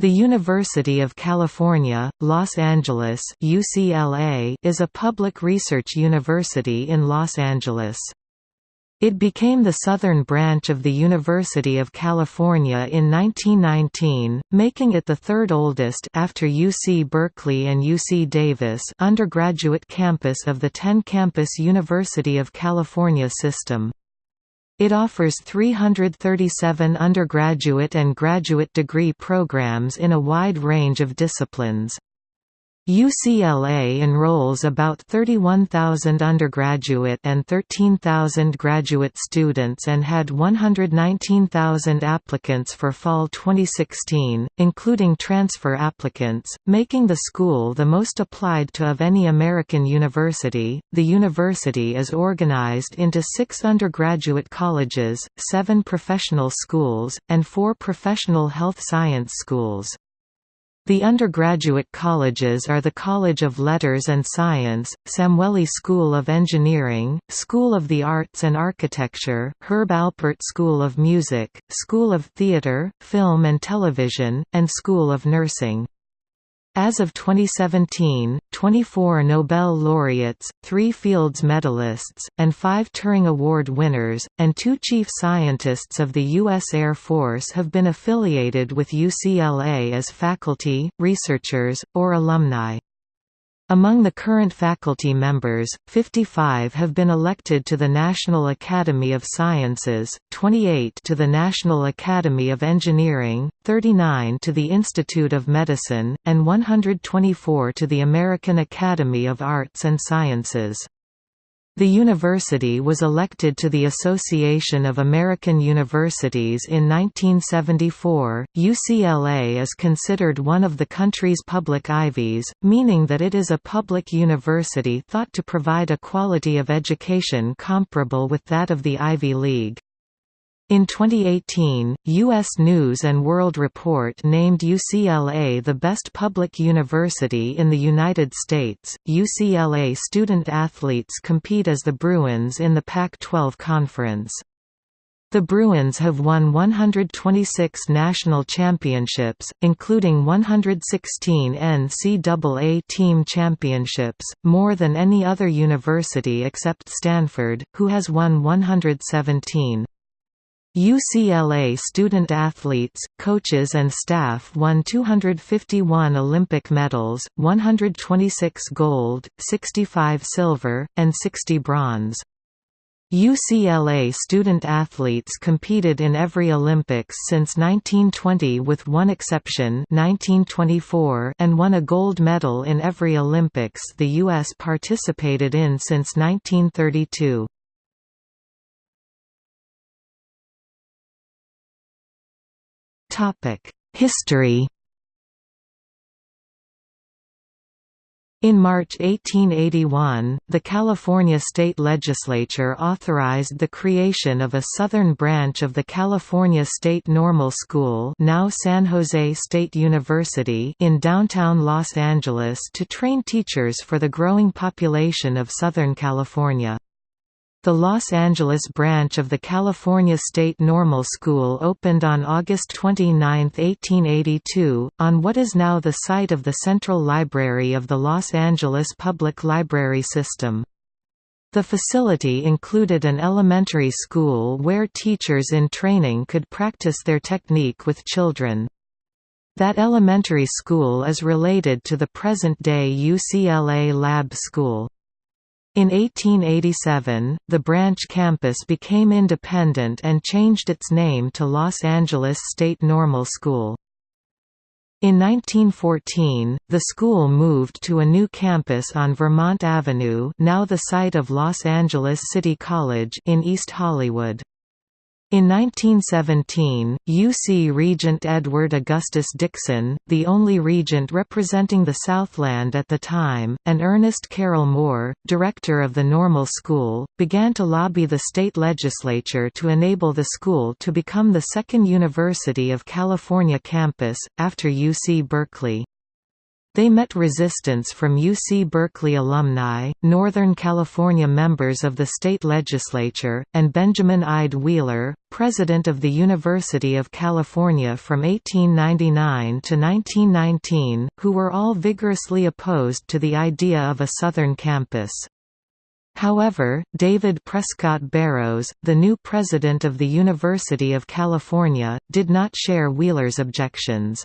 The University of California, Los Angeles UCLA is a public research university in Los Angeles. It became the southern branch of the University of California in 1919, making it the third oldest after UC Berkeley and UC Davis undergraduate campus of the 10-campus University of California system. It offers 337 undergraduate and graduate degree programs in a wide range of disciplines. UCLA enrolls about 31,000 undergraduate and 13,000 graduate students and had 119,000 applicants for fall 2016, including transfer applicants, making the school the most applied to of any American university. The university is organized into six undergraduate colleges, seven professional schools, and four professional health science schools. The undergraduate colleges are the College of Letters and Science, Samueli School of Engineering, School of the Arts and Architecture, Herb Alpert School of Music, School of Theatre, Film and Television, and School of Nursing. As of 2017, 24 Nobel laureates, three Fields medalists, and five Turing Award winners, and two chief scientists of the U.S. Air Force have been affiliated with UCLA as faculty, researchers, or alumni. Among the current faculty members, 55 have been elected to the National Academy of Sciences, 28 to the National Academy of Engineering, 39 to the Institute of Medicine, and 124 to the American Academy of Arts and Sciences. The university was elected to the Association of American Universities in 1974. UCLA is considered one of the country's public Ivies, meaning that it is a public university thought to provide a quality of education comparable with that of the Ivy League. In 2018, U.S. News & World Report named UCLA the best public university in the United States. UCLA student athletes compete as the Bruins in the Pac-12 Conference. The Bruins have won 126 national championships, including 116 NCAA team championships, more than any other university except Stanford, who has won 117. UCLA student athletes, coaches and staff won 251 Olympic medals, 126 gold, 65 silver, and 60 bronze. UCLA student athletes competed in every Olympics since 1920 with one exception 1924 and won a gold medal in every Olympics the U.S. participated in since 1932. History In March 1881, the California state legislature authorized the creation of a southern branch of the California State Normal School now San Jose State University in downtown Los Angeles to train teachers for the growing population of Southern California. The Los Angeles branch of the California State Normal School opened on August 29, 1882, on what is now the site of the Central Library of the Los Angeles Public Library System. The facility included an elementary school where teachers in training could practice their technique with children. That elementary school is related to the present-day UCLA Lab School. In 1887, the branch campus became independent and changed its name to Los Angeles State Normal School. In 1914, the school moved to a new campus on Vermont Avenue now the site of Los Angeles City College in East Hollywood. In 1917, UC Regent Edward Augustus Dickson, the only regent representing the Southland at the time, and Ernest Carroll Moore, director of the Normal School, began to lobby the state legislature to enable the school to become the second University of California campus, after UC Berkeley. They met resistance from UC Berkeley alumni, Northern California members of the state legislature, and Benjamin Ide Wheeler, president of the University of California from 1899 to 1919, who were all vigorously opposed to the idea of a Southern campus. However, David Prescott Barrows, the new president of the University of California, did not share Wheeler's objections.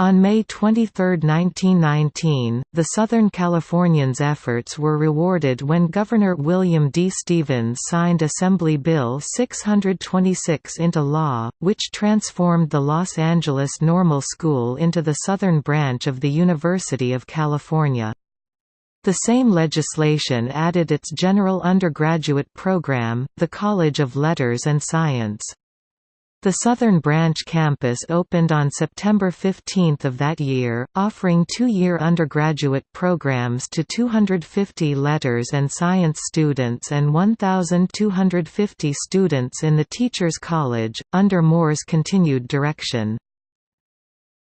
On May 23, 1919, the Southern Californians' efforts were rewarded when Governor William D. Stephens signed Assembly Bill 626 into law, which transformed the Los Angeles Normal School into the southern branch of the University of California. The same legislation added its general undergraduate program, the College of Letters and Science. The Southern Branch campus opened on September 15 of that year, offering two-year undergraduate programs to 250 letters and science students and 1,250 students in the Teachers College, under Moore's continued direction.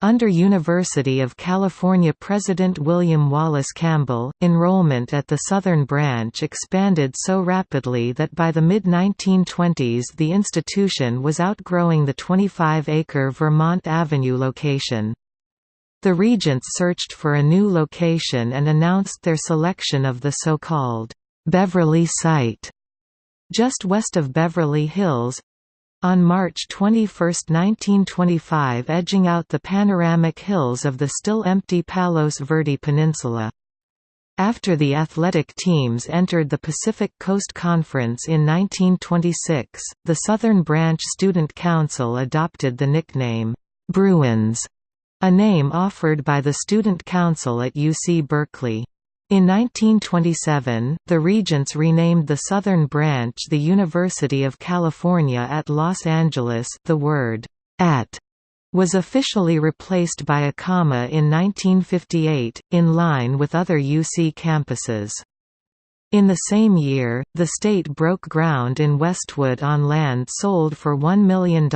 Under University of California President William Wallace Campbell, enrollment at the Southern Branch expanded so rapidly that by the mid-1920s the institution was outgrowing the 25-acre Vermont Avenue location. The Regents searched for a new location and announced their selection of the so-called Beverly site, just west of Beverly Hills, on March 21, 1925 edging out the panoramic hills of the still empty Palos Verde Peninsula. After the athletic teams entered the Pacific Coast Conference in 1926, the Southern Branch Student Council adopted the nickname, Bruins, a name offered by the Student Council at UC Berkeley. In 1927, the Regents renamed the Southern Branch the University of California at Los Angeles the word «at» was officially replaced by a comma in 1958, in line with other UC campuses. In the same year, the state broke ground in Westwood on land sold for $1 million,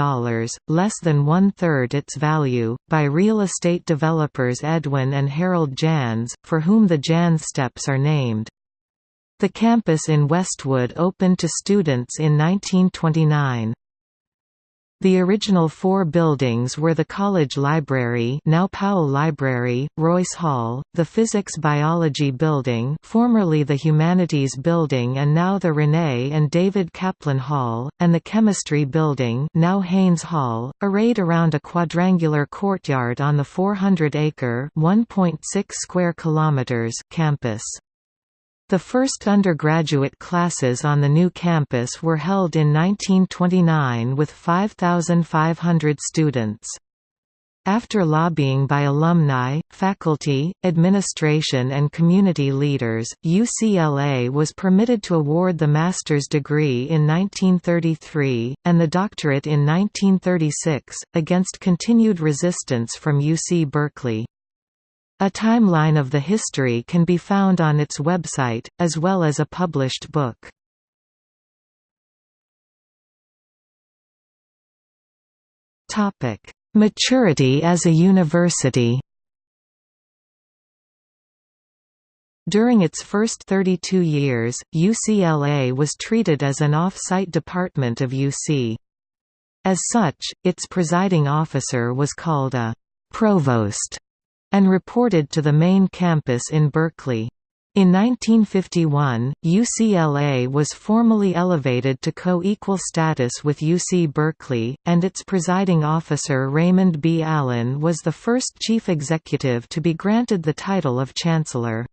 less than one-third its value, by real estate developers Edwin and Harold Janss, for whom the Janss Steps are named. The campus in Westwood opened to students in 1929. The original four buildings were the College Library now Powell Library, Royce Hall, the Physics-Biology Building formerly the Humanities Building and now the Renee and David Kaplan Hall, and the Chemistry Building now Haynes Hall, arrayed around a quadrangular courtyard on the 400-acre campus. The first undergraduate classes on the new campus were held in 1929 with 5,500 students. After lobbying by alumni, faculty, administration and community leaders, UCLA was permitted to award the master's degree in 1933, and the doctorate in 1936, against continued resistance from UC Berkeley. A timeline of the history can be found on its website, as well as a published book. Maturity as a university During its first 32 years, UCLA was treated as an off-site department of UC. As such, its presiding officer was called a «provost» and reported to the main campus in Berkeley. In 1951, UCLA was formally elevated to co-equal status with UC Berkeley, and its presiding officer Raymond B. Allen was the first chief executive to be granted the title of chancellor.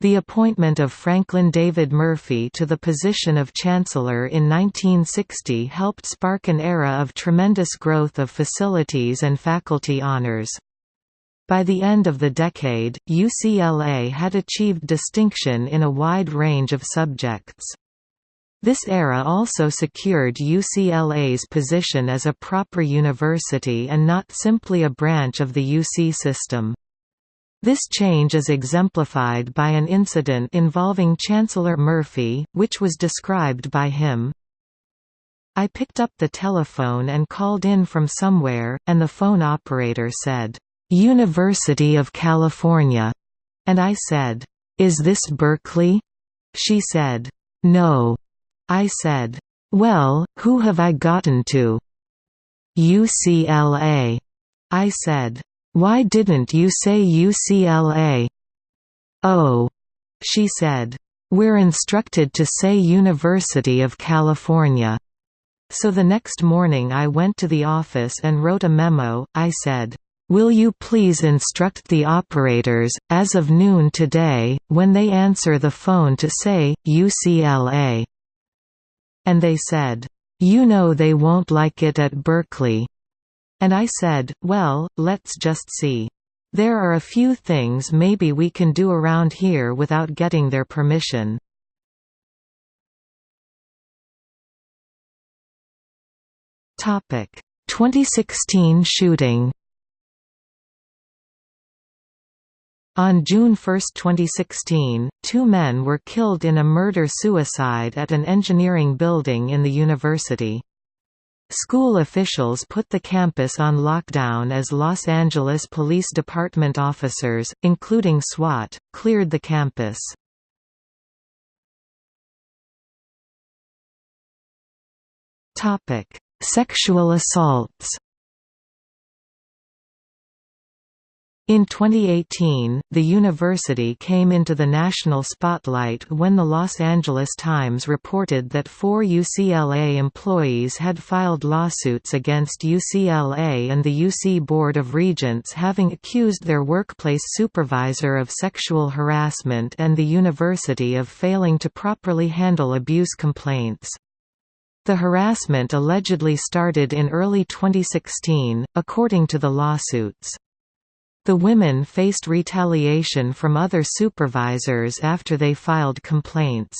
The appointment of Franklin David Murphy to the position of chancellor in 1960 helped spark an era of tremendous growth of facilities and faculty honors. By the end of the decade, UCLA had achieved distinction in a wide range of subjects. This era also secured UCLA's position as a proper university and not simply a branch of the UC system. This change is exemplified by an incident involving Chancellor Murphy, which was described by him. I picked up the telephone and called in from somewhere, and the phone operator said, "'University of California'", and I said, "'Is this Berkeley?' She said, "'No'". I said, "'Well, who have I gotten to?' UCLA. I said, "'Why didn't you say UCLA?' Oh. She said, "'We're instructed to say University of California.' So the next morning I went to the office and wrote a memo, I said, Will you please instruct the operators, as of noon today, when they answer the phone to say, UCLA? And they said, You know they won't like it at Berkeley. And I said, well, let's just see. There are a few things maybe we can do around here without getting their permission. Topic: 2016 shooting. On June 1, 2016, two men were killed in a murder-suicide at an engineering building in the university. School officials put the campus on lockdown as Los Angeles Police Department officers, including SWAT, cleared the campus. Sexual assaults In 2018, the university came into the national spotlight when the Los Angeles Times reported that four UCLA employees had filed lawsuits against UCLA and the UC Board of Regents having accused their workplace supervisor of sexual harassment and the university of failing to properly handle abuse complaints. The harassment allegedly started in early 2016, according to the lawsuits. The women faced retaliation from other supervisors after they filed complaints.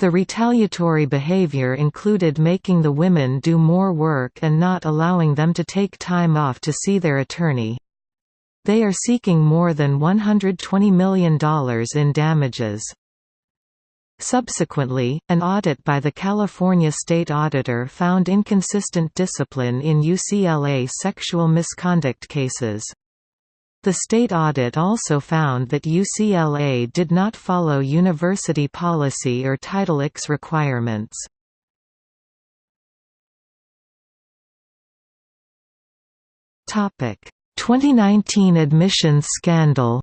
The retaliatory behavior included making the women do more work and not allowing them to take time off to see their attorney. They are seeking more than $120 million in damages. Subsequently, an audit by the California State Auditor found inconsistent discipline in UCLA sexual misconduct cases. The state audit also found that UCLA did not follow university policy or Title X requirements. Topic: 2019 admissions scandal.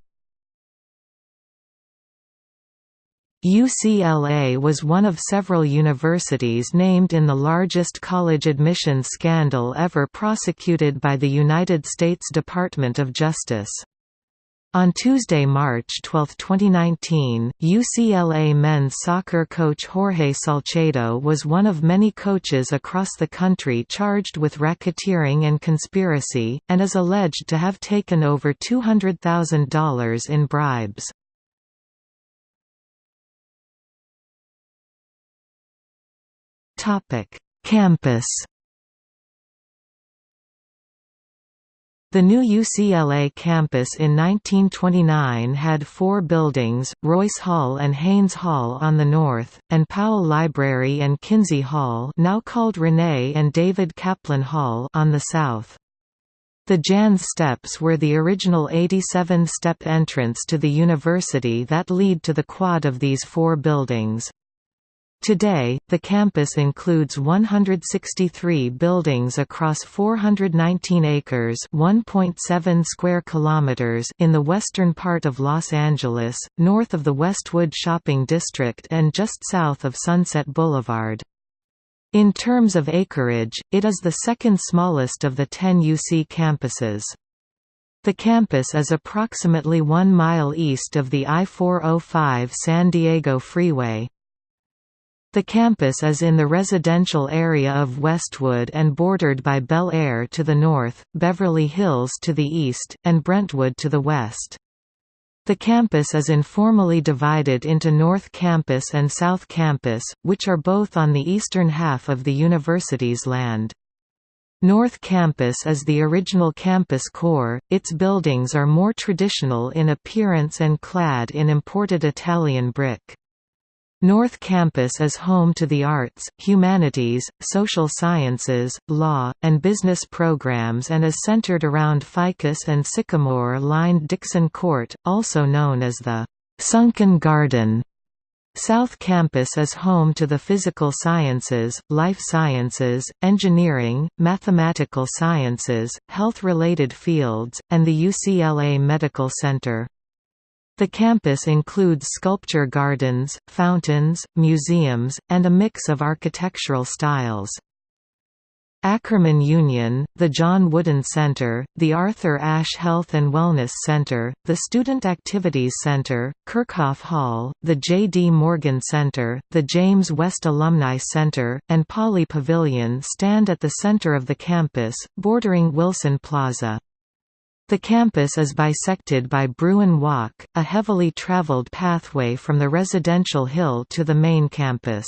UCLA was one of several universities named in the largest college admissions scandal ever prosecuted by the United States Department of Justice. On Tuesday, March 12, 2019, UCLA men's soccer coach Jorge Salcedo was one of many coaches across the country charged with racketeering and conspiracy, and is alleged to have taken over $200,000 in bribes. Campus. The new UCLA campus in 1929 had four buildings, Royce Hall and Haynes Hall on the north, and Powell Library and Kinsey Hall now called Renee and David Kaplan Hall on the south. The Janss Steps were the original 87-step entrance to the university that lead to the quad of these four buildings. Today, the campus includes 163 buildings across 419 acres (1.7 square kilometers) in the western part of Los Angeles, north of the Westwood Shopping District and just south of Sunset Boulevard. In terms of acreage, it is the second smallest of the 10 UC campuses. The campus is approximately one mile east of the I-405 San Diego Freeway. The campus is in the residential area of Westwood and bordered by Bel Air to the north, Beverly Hills to the east, and Brentwood to the west. The campus is informally divided into North Campus and South Campus, which are both on the eastern half of the university's land. North Campus is the original campus core, its buildings are more traditional in appearance and clad in imported Italian brick. North Campus is home to the arts, humanities, social sciences, law, and business programs and is centered around Ficus and Sycamore-lined Dickson Court, also known as the Sunken Garden. South Campus is home to the physical sciences, life sciences, engineering, mathematical sciences, health-related fields, and the UCLA Medical Center. The campus includes sculpture gardens, fountains, museums, and a mix of architectural styles. Ackerman Union, the John Wooden Center, the Arthur Ashe Health and Wellness Center, the Student Activities Center, Kerckhoff Hall, the J. D. Morgan Center, the James West Alumni Center, and Pauley Pavilion stand at the center of the campus, bordering Wilson Plaza. The campus is bisected by Bruin Walk, a heavily traveled pathway from the residential hill to the main campus.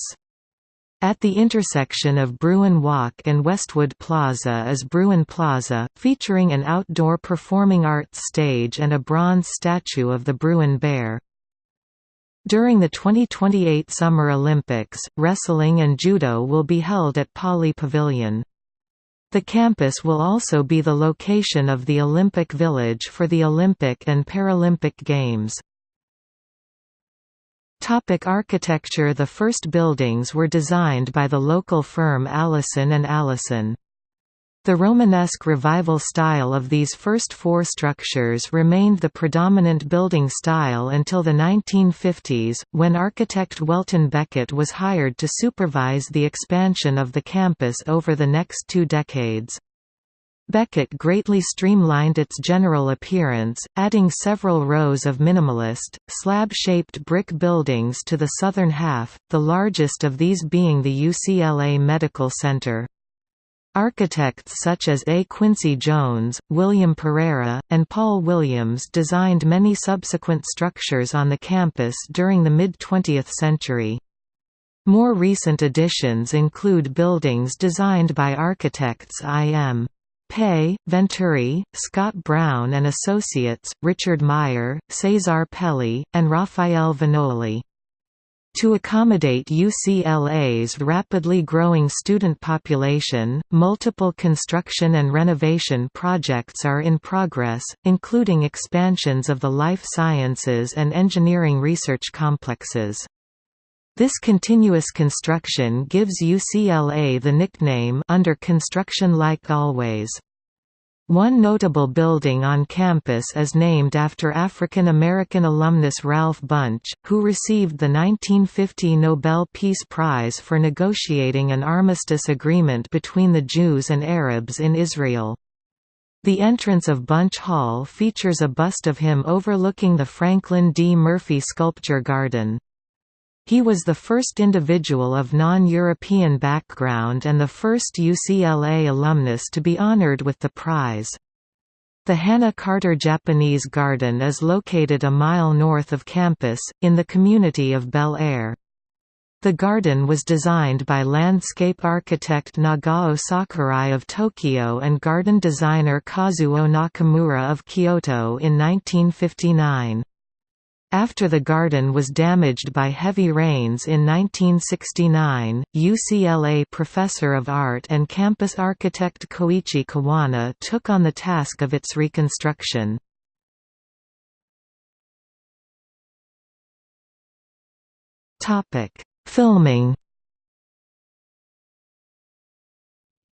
At the intersection of Bruin Walk and Westwood Plaza is Bruin Plaza, featuring an outdoor performing arts stage and a bronze statue of the Bruin Bear. During the 2028 Summer Olympics, wrestling and judo will be held at Pauley Pavilion. The campus will also be the location of the Olympic Village for the Olympic and Paralympic Games. Topic architecture The first buildings were designed by the local firm Allison and Allison. The Romanesque revival style of these first four structures remained the predominant building style until the 1950s, when architect Welton Becket was hired to supervise the expansion of the campus over the next two decades. Becket greatly streamlined its general appearance, adding several rows of minimalist, slab-shaped brick buildings to the southern half, the largest of these being the UCLA Medical Center. Architects such as A. Quincy Jones, William Pereira, and Paul Williams designed many subsequent structures on the campus during the mid-20th century. More recent additions include buildings designed by architects I.M. Pei, Venturi, Scott Brown and Associates, Richard Meier, Cesar Pelli, and Rafael Viñoly. To accommodate UCLA's rapidly growing student population, multiple construction and renovation projects are in progress, including expansions of the life sciences and engineering research complexes. This continuous construction gives UCLA the nickname under construction like always. One notable building on campus is named after African American alumnus Ralph Bunche, who received the 1950 Nobel Peace Prize for negotiating an armistice agreement between the Jews and Arabs in Israel. The entrance of Bunche Hall features a bust of him overlooking the Franklin D. Murphy Sculpture Garden. He was the first individual of non-European background and the first UCLA alumnus to be honored with the prize. The Hannah Carter Japanese Garden is located a mile north of campus, in the community of Bel Air. The garden was designed by landscape architect Nagao Sakurai of Tokyo and garden designer Kazuo Nakamura of Kyoto in 1959. After the garden was damaged by heavy rains in 1969, UCLA professor of art and campus architect Koichi Kawana took on the task of its reconstruction. Filming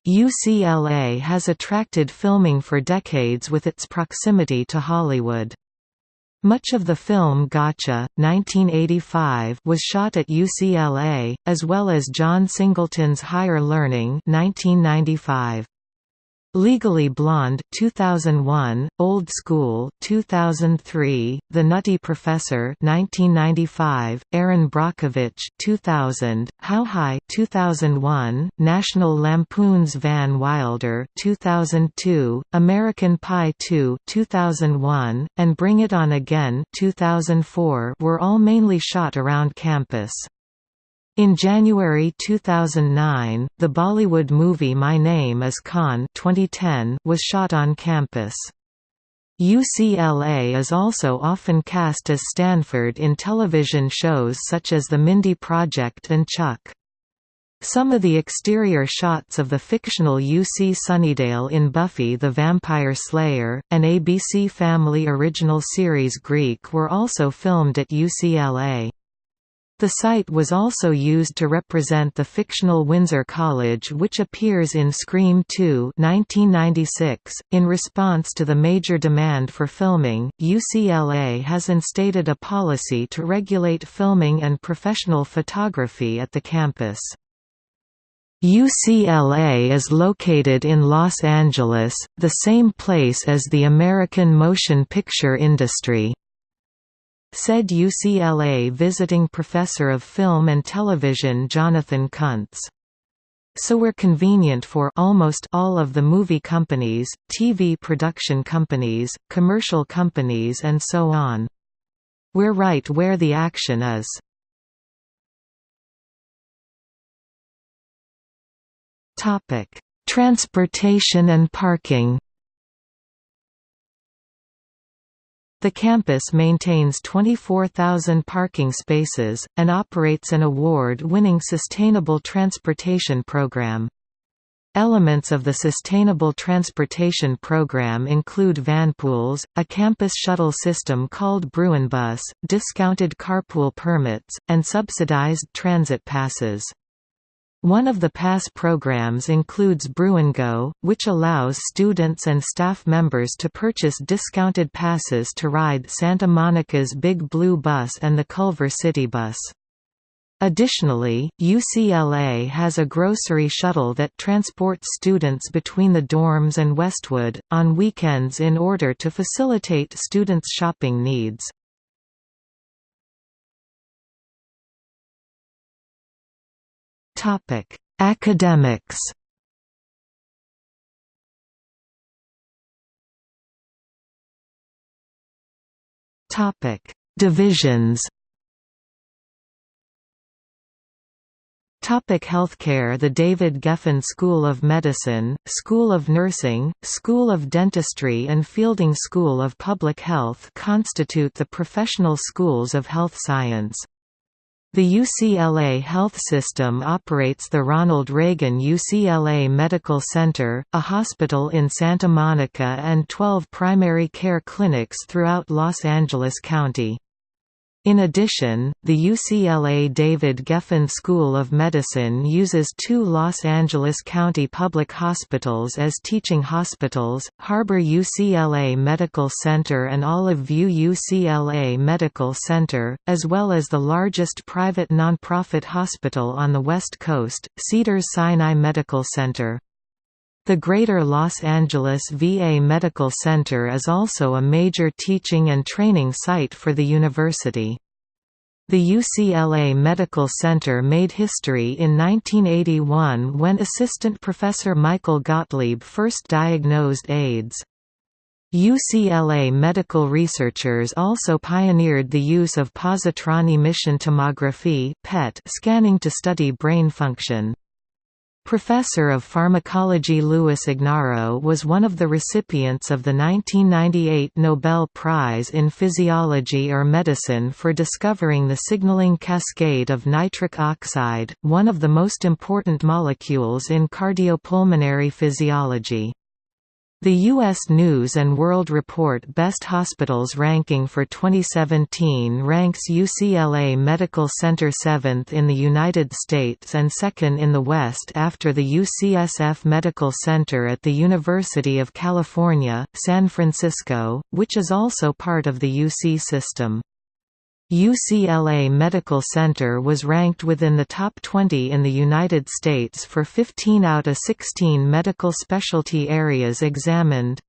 UCLA has attracted filming for decades with its proximity to Hollywood. Much of the film Gotcha, 1985 was shot at UCLA, as well as John Singleton's Higher Learning 1995. Legally Blonde 2001, Old School 2003, The Nutty Professor 1995, Erin Brockovich 2000, How High 2001, National Lampoon's Van Wilder 2002, American Pie 2 2001, and Bring It On Again 2004 were all mainly shot around campus. In January 2009, the Bollywood movie My Name is Khan 2010 was shot on campus. UCLA is also often cast as Stanford in television shows such as The Mindy Project and Chuck. Some of the exterior shots of the fictional UC Sunnydale in Buffy the Vampire Slayer, an ABC Family original series Greek were also filmed at UCLA. The site was also used to represent the fictional Windsor College which appears in Scream 2 1996. .In response to the major demand for filming, UCLA has instated a policy to regulate filming and professional photography at the campus. UCLA is located in Los Angeles, the same place as the American motion picture industry. Said UCLA visiting professor of film and television Jonathan Kuntz. So we're convenient for almost all of the movie companies, TV production companies, commercial companies and so on. We're right where the action is. Transportation and parking. The campus maintains 24,000 parking spaces, and operates an award-winning sustainable transportation program. Elements of the Sustainable Transportation Program include vanpools, a campus shuttle system called Bruinbus, discounted carpool permits, and subsidized transit passes. One of the pass programs includes Bruingo, which allows students and staff members to purchase discounted passes to ride Santa Monica's Big Blue Bus and the Culver City Bus. Additionally, UCLA has a grocery shuttle that transports students between the dorms and Westwood, on weekends in order to facilitate students' shopping needs. Topic: Academics. Topic: Divisions. Topic healthcare The David Geffen School of Medicine, School of Nursing, School of Dentistry and Fielding School of Public Health constitute the professional schools of health science. The UCLA Health System operates the Ronald Reagan UCLA Medical Center, a hospital in Santa Monica and 12 primary care clinics throughout Los Angeles County. In addition, the UCLA David Geffen School of Medicine uses two Los Angeles County public hospitals as teaching hospitals, Harbor UCLA Medical Center and Olive View UCLA Medical Center, as well as the largest private nonprofit hospital on the West Coast, Cedars-Sinai Medical Center. The Greater Los Angeles VA Medical Center is also a major teaching and training site for the university. The UCLA Medical Center made history in 1981 when assistant professor Michael Gottlieb first diagnosed AIDS. UCLA medical researchers also pioneered the use of positron emission tomography (PET) scanning to study brain function. Professor of Pharmacology Louis Ignarro was one of the recipients of the 1998 Nobel Prize in Physiology or Medicine for discovering the signaling cascade of nitric oxide, one of the most important molecules in cardiopulmonary physiology. The U.S. News & World Report Best Hospitals ranking for 2017 ranks UCLA Medical Center 7th in the United States and 2nd in the West after the UCSF Medical Center at the University of California, San Francisco, which is also part of the UC system. UCLA Medical Center was ranked within the top 20 in the United States for 15 out of 16 medical specialty areas examined.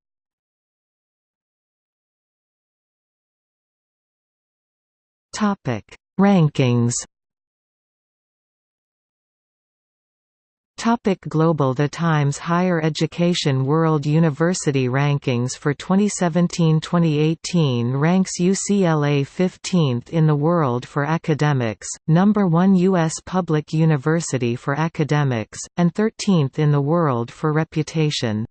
Rankings Topic Global The Times Higher Education World University Rankings for 2017-2018 ranks UCLA 15th in the world for academics, number 1 U.S. public university for academics, and 13th in the world for reputation.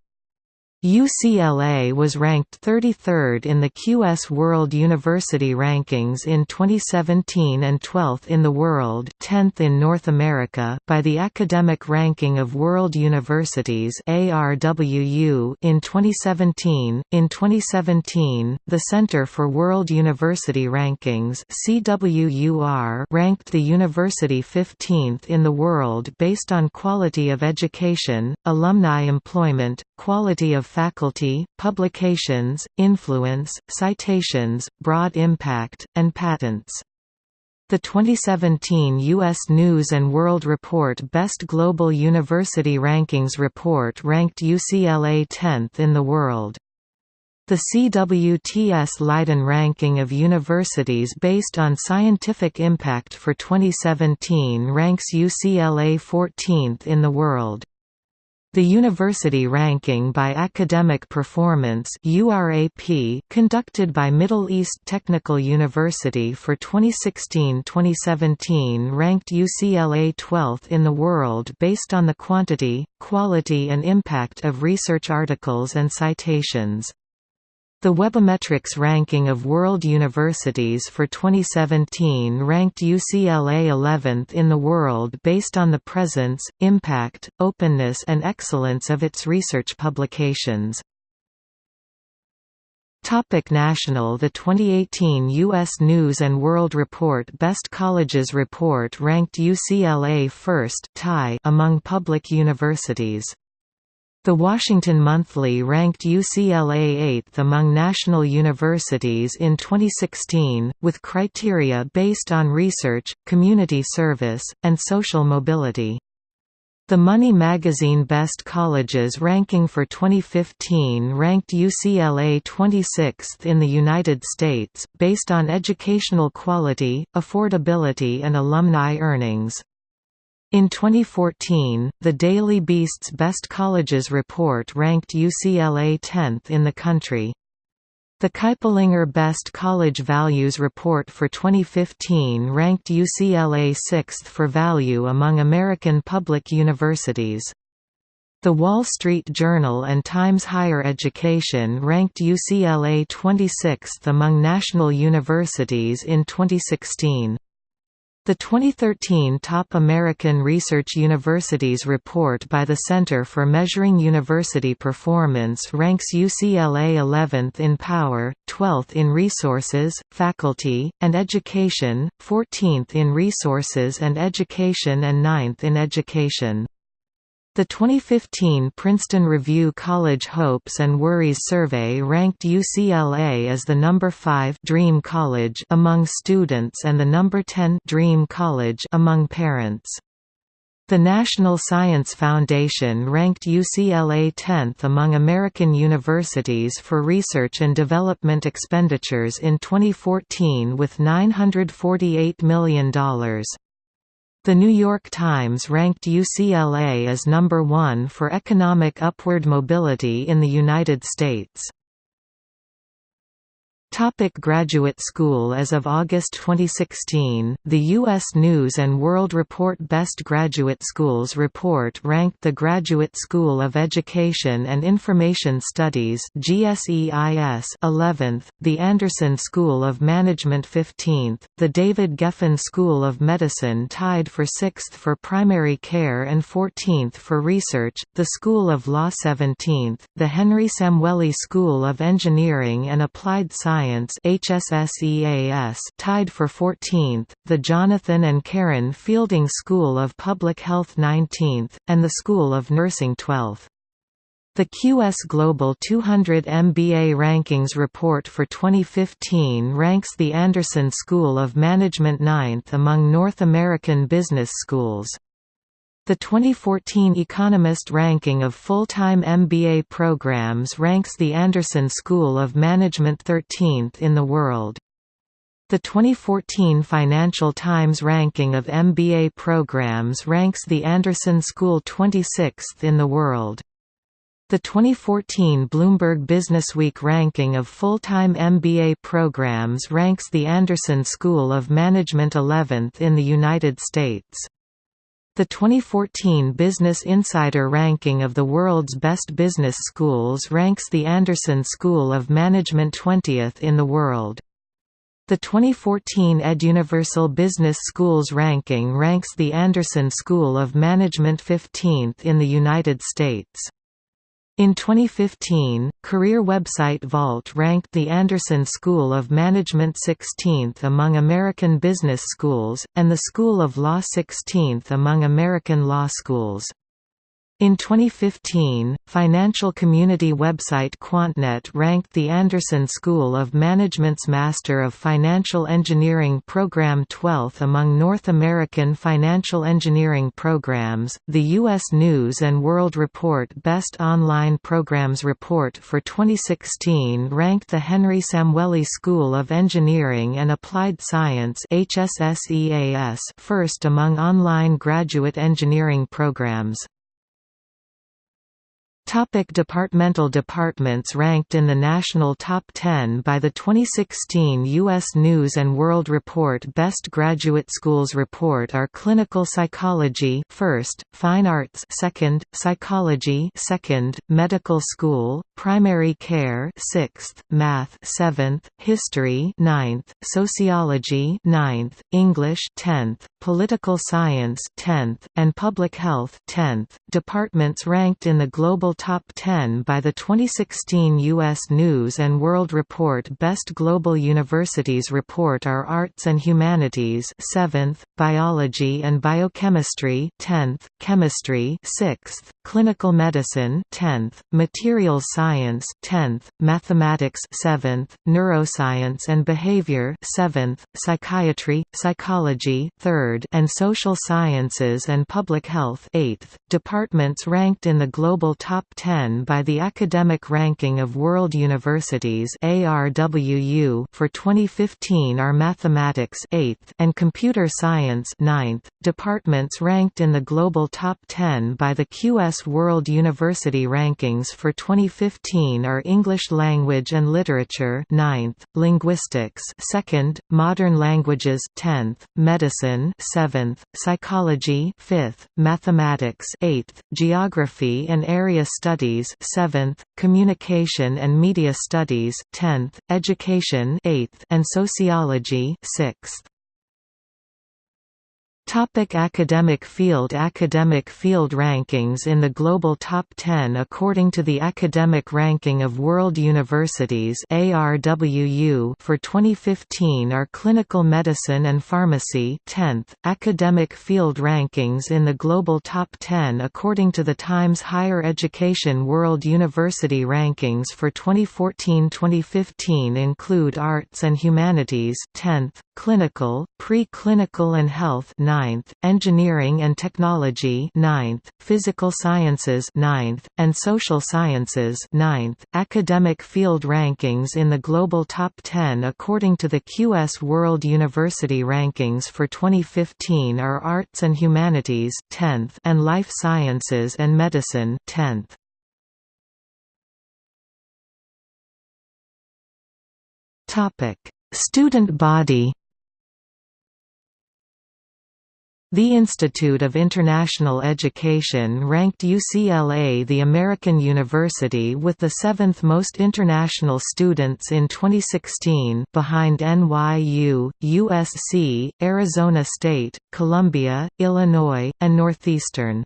UCLA was ranked 33rd in the QS World University Rankings in 2017 and 12th in the world 10th in North America by the Academic Ranking of World Universities ARWU in 2017. In 2017, the Center for World University Rankings CWUR ranked the university 15th in the world based on quality of education, alumni employment, quality of faculty, publications, influence, citations, broad impact, and patents. The 2017 U.S. News & World Report Best Global University Rankings report ranked UCLA 10th in the world. The CWTS Leiden ranking of universities based on scientific impact for 2017 ranks UCLA 14th in the world. The University Ranking by Academic Performance conducted by Middle East Technical University for 2016-2017 ranked UCLA 12th in the world based on the quantity, quality and impact of research articles and citations. The Webometrics ranking of world universities for 2017 ranked UCLA 11th in the world based on the presence, impact, openness and excellence of its research publications. Topic National The 2018 U.S. News & World Report Best Colleges Report ranked UCLA first tie among public universities. The Washington Monthly ranked UCLA 8th among national universities in 2016, with criteria based on research, community service, and social mobility. The Money magazine Best Colleges ranking for 2015 ranked UCLA 26th in the United States, based on educational quality, affordability and alumni earnings. In 2014, the Daily Beast's Best Colleges report ranked UCLA 10th in the country. The Kiplinger Best College Values report for 2015 ranked UCLA 6th for value among American public universities. The Wall Street Journal and Times Higher Education ranked UCLA 26th among national universities in 2016. The 2013 Top American Research Universities report by the Center for Measuring University Performance ranks UCLA 11th in power, 12th in resources, faculty, and education, 14th in resources and education and 9th in education. The 2015 Princeton Review College Hopes and Worries survey ranked UCLA as the number 5 Dream College among students and the number 10 Dream College among parents. The National Science Foundation ranked UCLA 10th among American universities for research and development expenditures in 2014 with $948 million. The New York Times ranked UCLA as number one for economic upward mobility in the United States. Topic graduate school As of August 2016, the U.S. News & World Report Best Graduate Schools report ranked the Graduate School of Education and Information Studies GSEIS 11th, the Anderson School of Management 15th, the David Geffen School of Medicine tied for 6th for primary care and 14th for research, the School of Law 17th, the Henry Samueli School of Engineering and Applied Science Science HSSEAS tied for 14th, the Jonathan and Karen Fielding School of Public Health 19th, and the School of Nursing 12th. The QS Global 200 MBA Rankings report for 2015 ranks the Anderson School of Management ninth among North American business schools. The 2014 Economist ranking of full-time MBA programs ranks the Anderson School of Management 13th in the world. The 2014 Financial Times ranking of MBA programs ranks the Anderson School 26th in the world. The 2014 Bloomberg Businessweek ranking of full-time MBA programs ranks the Anderson School of Management 11th in the United States. The 2014 Business Insider ranking of the world's best business schools ranks the Anderson School of Management 20th in the world. The 2014 EdUniversal Business Schools ranking ranks the Anderson School of Management 15th in the United States. In 2015, career website Vault ranked the Anderson School of Management 16th among American business schools, and the School of Law 16th among American law schools. In 2015, financial community website QuantNet ranked the Anderson School of Management's Master of Financial Engineering program 12th among North American financial engineering programs. The U.S. News and World Report Best Online Programs report for 2016 ranked the Henry Samueli School of Engineering and Applied Science (HSSEAS) first among online graduate engineering programs. Topic departmental departments ranked in the national top 10 by the 2016 U.S. News & World Report Best Graduate Schools Report are Clinical Psychology first, Fine Arts second, Psychology second, Medical School, Primary Care 6th, Math 7th, History ninth, Sociology ninth, English 10th, Political Science 10th, and Public Health 10th. Departments ranked in the global Top 10 by the 2016 U.S. News & World Report Best Global Universities Report are Arts and Humanities 7th, Biology and Biochemistry 10th, Chemistry 6th, Clinical Medicine 10th, Materials Science 10th, Mathematics 7th, Neuroscience and Behavior 7th, Psychiatry, Psychology 3rd, and Social Sciences and Public Health 8th. Departments ranked in the global top 10 by the Academic Ranking of World Universities ARWU for 2015 are Mathematics 8th and Computer Science 9th. Departments ranked in the global top 10 by the QS World University Rankings for 2015 are English Language and Literature 9th, Linguistics 2nd, Modern Languages 10th, Medicine 7th, Psychology 5th, Mathematics 8th, Geography and Area Studies 7th, Communication and Media Studies 10th, Education 8th, and Sociology 6th. Topic academic field Academic field rankings in the global top 10 according to the Academic Ranking of World Universities ARWU for 2015 are Clinical Medicine and Pharmacy 10th, Academic field rankings in the global top 10 according to the Times Higher Education World University Rankings for 2014-2015 include Arts and Humanities 10th, Clinical, Pre-Clinical and Health 9th, Engineering and Technology 9th, Physical Sciences 9th, and Social Sciences 9th. Academic field rankings in the global top 10 according to the QS World University Rankings for 2015 are Arts and Humanities 10th and Life Sciences and Medicine 10th. Topic: Student body The Institute of International Education ranked UCLA the American university with the seventh most international students in 2016 behind NYU, USC, Arizona State, Columbia, Illinois, and Northeastern.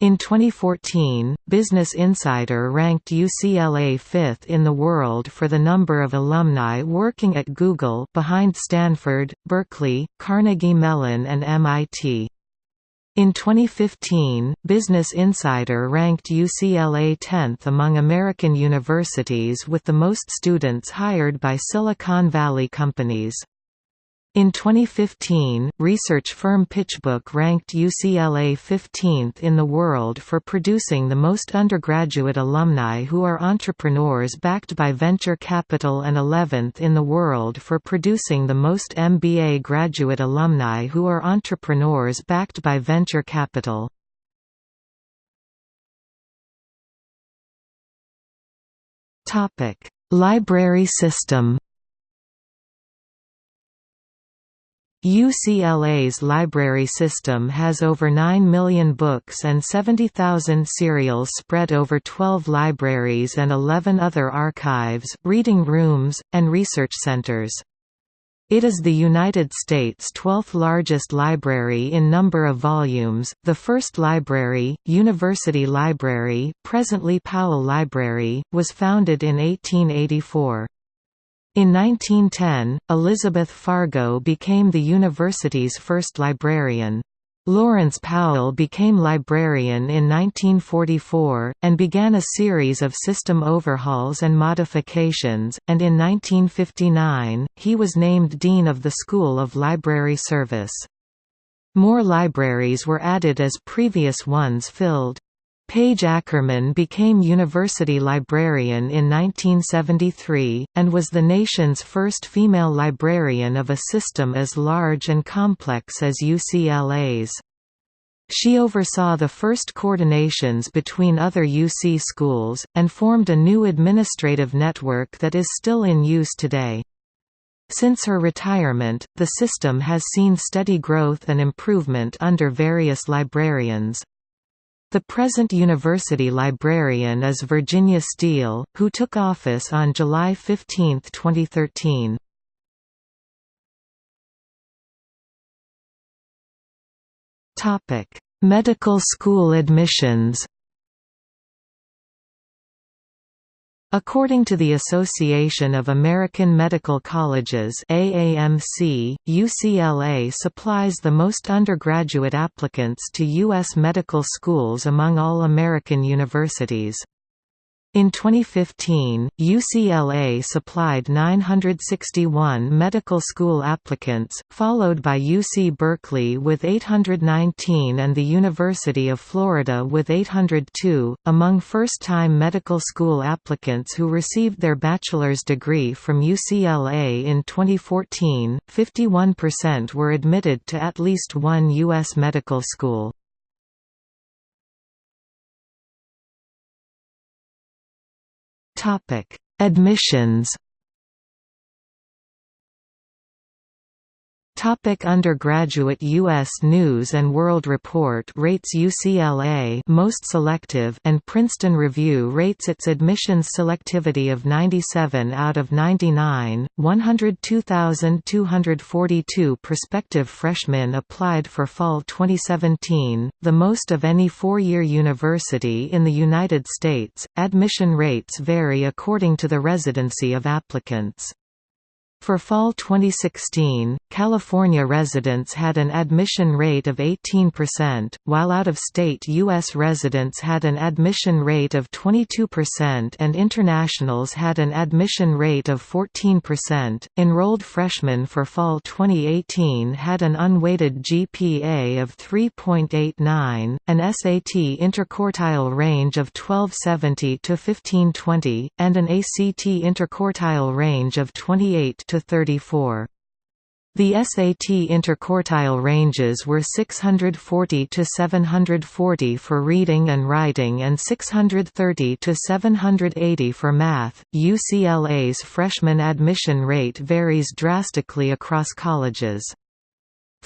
In 2014, Business Insider ranked UCLA fifth in the world for the number of alumni working at Google behind Stanford, Berkeley, Carnegie Mellon and MIT. In 2015, Business Insider ranked UCLA 10th among American universities with the most students hired by Silicon Valley companies. In 2015, research firm PitchBook ranked UCLA 15th in the world for producing the most undergraduate alumni who are entrepreneurs backed by venture capital and 11th in the world for producing the most MBA graduate alumni who are entrepreneurs backed by venture capital. Library system UCLA's library system has over 9 million books and 70,000 serials spread over 12 libraries and 11 other archives, reading rooms, and research centers. It is the United States' 12th largest library in number of volumes. The first library, University Library, presently Powell Library, was founded in 1884. In 1910, Elizabeth Fargo became the university's first librarian. Lawrence Powell became librarian in 1944, and began a series of system overhauls and modifications, and in 1959, he was named Dean of the School of Library Service. More libraries were added as previous ones filled. Page Ackerman became university librarian in 1973, and was the nation's first female librarian of a system as large and complex as UCLA's. She oversaw the first coordinations between other UC schools, and formed a new administrative network that is still in use today. Since her retirement, the system has seen steady growth and improvement under various librarians. The present university librarian is Virginia Steele, who took office on July 15, 2013. Medical school admissions According to the Association of American Medical Colleges AAMC, UCLA supplies the most undergraduate applicants to U.S. medical schools among all American universities. In 2015, UCLA supplied 961 medical school applicants, followed by UC Berkeley with 819 and the University of Florida with 802. Among first time medical school applicants who received their bachelor's degree from UCLA in 2014, 51% were admitted to at least one U.S. medical school. Topic: Admissions Topic undergraduate U.S. News and World Report rates UCLA most selective and Princeton Review rates its admissions selectivity of 97 out of 99. 102,242 prospective freshmen applied for fall 2017, the most of any four-year university in the United States. Admission rates vary according to the residency of applicants. For fall 2016, California residents had an admission rate of 18%, while out-of-state U.S. residents had an admission rate of 22% and internationals had an admission rate of 14%. Enrolled freshmen for fall 2018 had an unweighted GPA of 3.89, an SAT interquartile range of 1270 to 1520, and an ACT interquartile range of 28 to 34. The SAT interquartile ranges were 640 to 740 for reading and writing and 630 to 780 for math. UCLA's freshman admission rate varies drastically across colleges.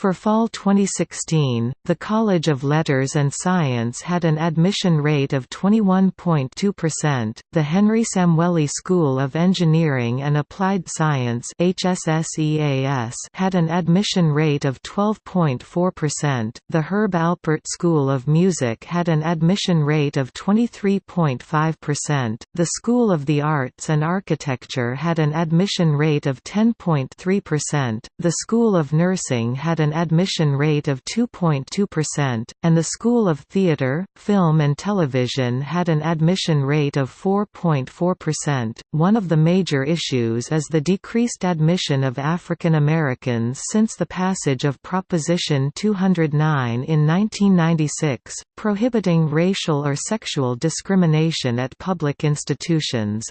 For fall 2016, the College of Letters and Science had an admission rate of 21.2%, the Henry Samueli School of Engineering and Applied Science HSSEAS had an admission rate of 12.4%, the Herb Alpert School of Music had an admission rate of 23.5%, the School of the Arts and Architecture had an admission rate of 10.3%, the School of Nursing had an admission rate of 2.2%, and the School of Theatre, Film and Television had an admission rate of 4.4%. One of the major issues is the decreased admission of African Americans since the passage of Proposition 209 in 1996, prohibiting racial or sexual discrimination at public institutions.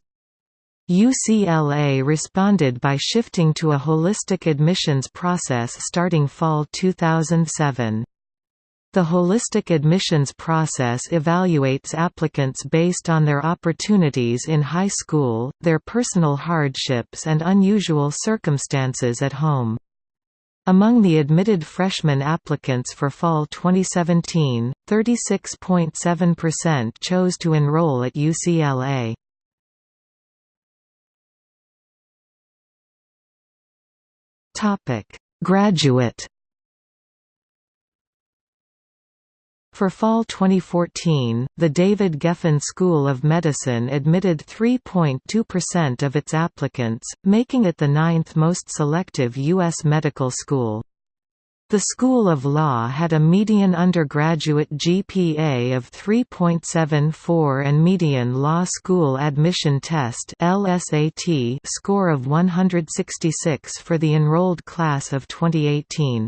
UCLA responded by shifting to a holistic admissions process starting fall 2007. The holistic admissions process evaluates applicants based on their opportunities in high school, their personal hardships and unusual circumstances at home. Among the admitted freshman applicants for fall 2017, 36.7% chose to enroll at UCLA. Topic: Graduate For fall 2014, the David Geffen School of Medicine admitted 3.2% of its applicants, making it the ninth most selective U.S. medical school. The School of Law had a median undergraduate GPA of 3.74 and median Law School Admission Test LSAT score of 166 for the enrolled class of 2018.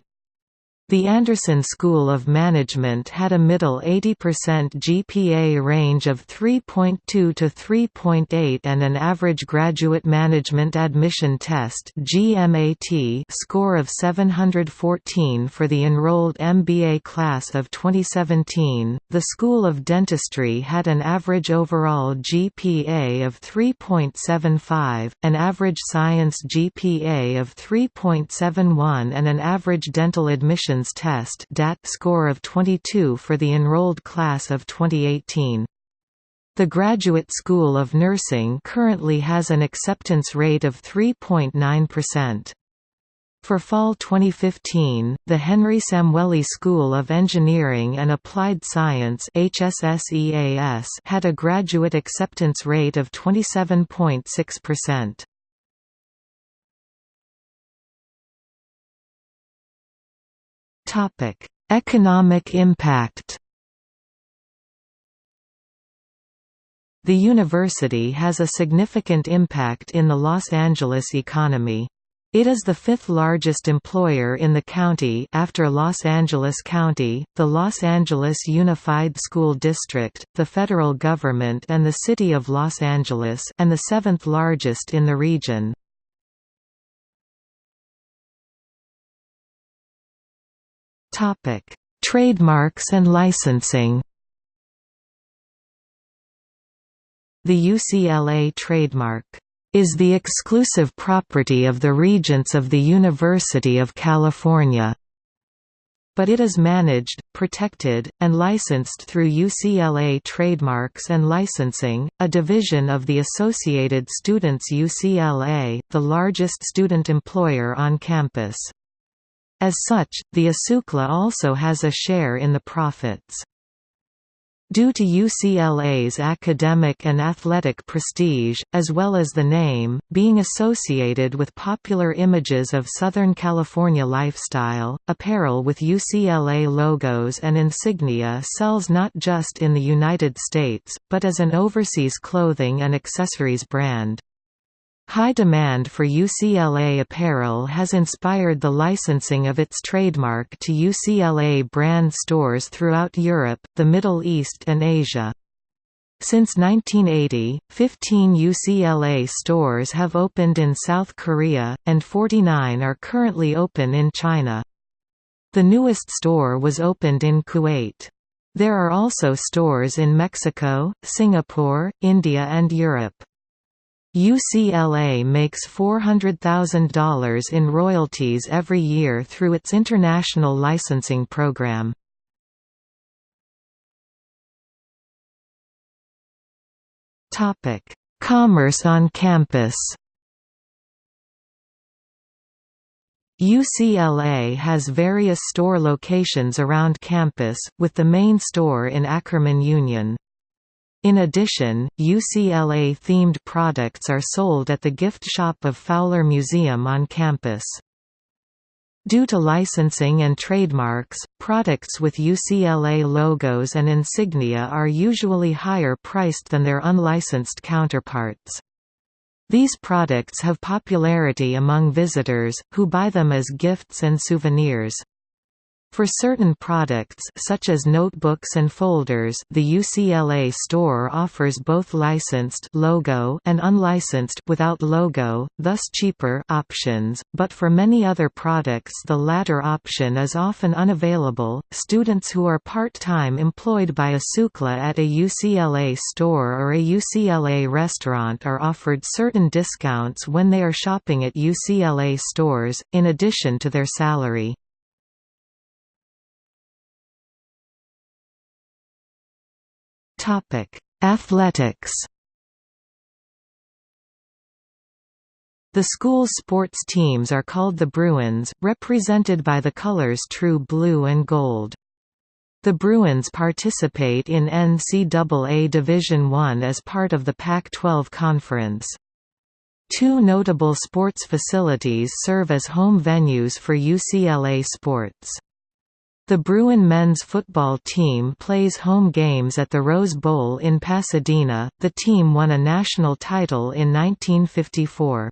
The Anderson School of Management had a middle 80% GPA range of 3.2 to 3.8 and an average graduate management admission test (GMAT) score of 714 for the enrolled MBA class of 2017. The School of Dentistry had an average overall GPA of 3.75, an average science GPA of 3.71 and an average dental admission Test DAT score of 22 for the enrolled class of 2018. The Graduate School of Nursing currently has an acceptance rate of 3.9%. For fall 2015, the Henry Samueli School of Engineering and Applied Science had a graduate acceptance rate of 27.6%. Topic: Economic impact. The university has a significant impact in the Los Angeles economy. It is the fifth largest employer in the county after Los Angeles County, the Los Angeles Unified School District, the federal government and the City of Los Angeles and the seventh largest in the region. Topic: Trademarks and licensing. The UCLA trademark is the exclusive property of the Regents of the University of California. But it is managed, protected, and licensed through UCLA Trademarks and Licensing, a division of the Associated Students UCLA, the largest student employer on campus. As such, the ASUCLA also has a share in the profits. Due to UCLA's academic and athletic prestige, as well as the name, being associated with popular images of Southern California lifestyle, apparel with UCLA logos and insignia sells not just in the United States, but as an overseas clothing and accessories brand. High demand for UCLA apparel has inspired the licensing of its trademark to UCLA brand stores throughout Europe, the Middle East and Asia. Since 1980, 15 UCLA stores have opened in South Korea, and 49 are currently open in China. The newest store was opened in Kuwait. There are also stores in Mexico, Singapore, India and Europe. UCLA makes $400,000 in royalties every year through its international licensing program. Commerce on campus UCLA has various store locations around campus, with the main store in Ackerman Union. In addition, UCLA-themed products are sold at the gift shop of Fowler Museum on campus. Due to licensing and trademarks, products with UCLA logos and insignia are usually higher priced than their unlicensed counterparts. These products have popularity among visitors, who buy them as gifts and souvenirs. For certain products such as notebooks and folders the UCLA store offers both licensed logo and unlicensed without logo, thus cheaper options, but for many other products the latter option is often unavailable. Students who are part-time employed by ASUCLA at a UCLA store or a UCLA restaurant are offered certain discounts when they are shopping at UCLA stores, in addition to their salary. Topic: Athletics. The school's sports teams are called the Bruins, represented by the colors true blue and gold. The Bruins participate in NCAA Division I as part of the Pac-12 Conference. Two notable sports facilities serve as home venues for UCLA sports. The Bruin men's football team plays home games at the Rose Bowl in Pasadena. The team won a national title in 1954.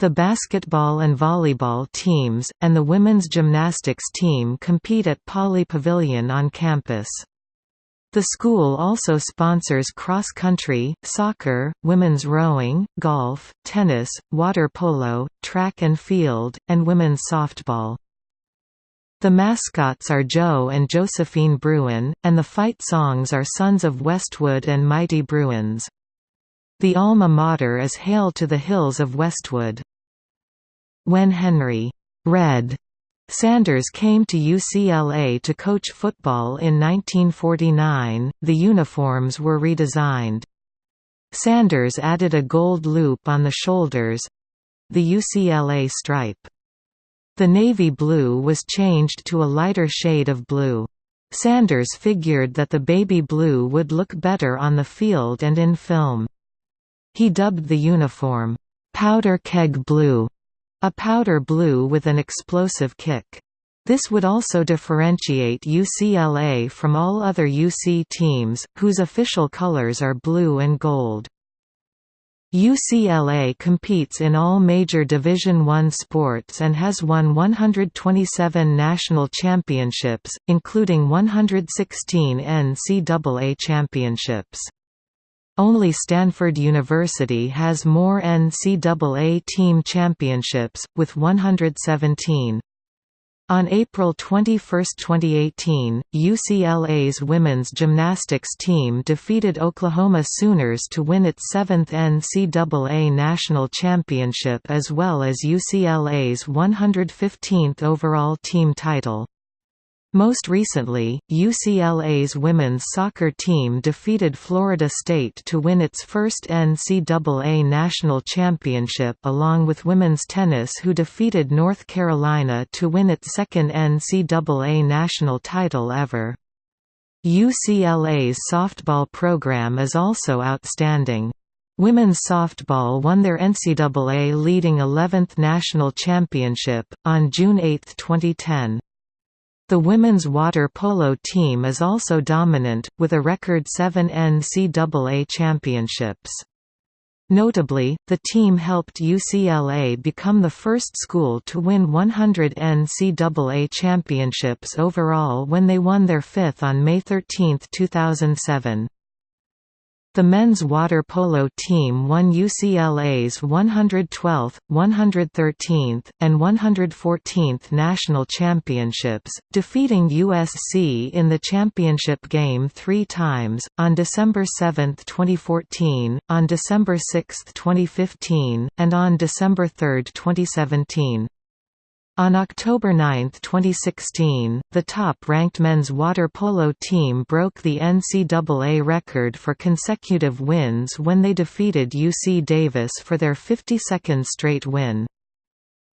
The basketball and volleyball teams, and the women's gymnastics team compete at Pauley Pavilion on campus. The school also sponsors cross-country, soccer, women's rowing, golf, tennis, water polo, track and field, and women's softball. The mascots are Joe and Josephine Bruin, and the fight songs are Sons of Westwood and Mighty Bruins. The alma mater is Hail to the Hills of Westwood. When Henry Red Sanders came to UCLA to coach football in 1949, the uniforms were redesigned. Sanders added a gold loop on the shoulders—the UCLA stripe. The navy blue was changed to a lighter shade of blue. Sanders figured that the baby blue would look better on the field and in film. He dubbed the uniform, "'Powder Keg Blue' a powder blue with an explosive kick. This would also differentiate UCLA from all other UC teams, whose official colors are blue and gold. UCLA competes in all major Division I sports and has won 127 national championships, including 116 NCAA championships. Only Stanford University has more NCAA team championships, with 117. On April 21, 2018, UCLA's women's gymnastics team defeated Oklahoma Sooners to win its seventh NCAA national championship as well as UCLA's 115th overall team title. Most recently, UCLA's women's soccer team defeated Florida State to win its first NCAA national championship along with women's tennis who defeated North Carolina to win its second NCAA national title ever. UCLA's softball program is also outstanding. Women's softball won their NCAA leading 11th national championship, on June 8, 2010. The women's water polo team is also dominant, with a record seven NCAA championships. Notably, the team helped UCLA become the first school to win 100 NCAA championships overall when they won their fifth on May 13, 2007. The men's water polo team won UCLA's 112th, 113th, and 114th national championships, defeating USC in the championship game three times, on December 7, 2014, on December 6, 2015, and on December 3, 2017. On October 9, 2016, the top-ranked men's water polo team broke the NCAA record for consecutive wins when they defeated UC Davis for their 52nd straight win.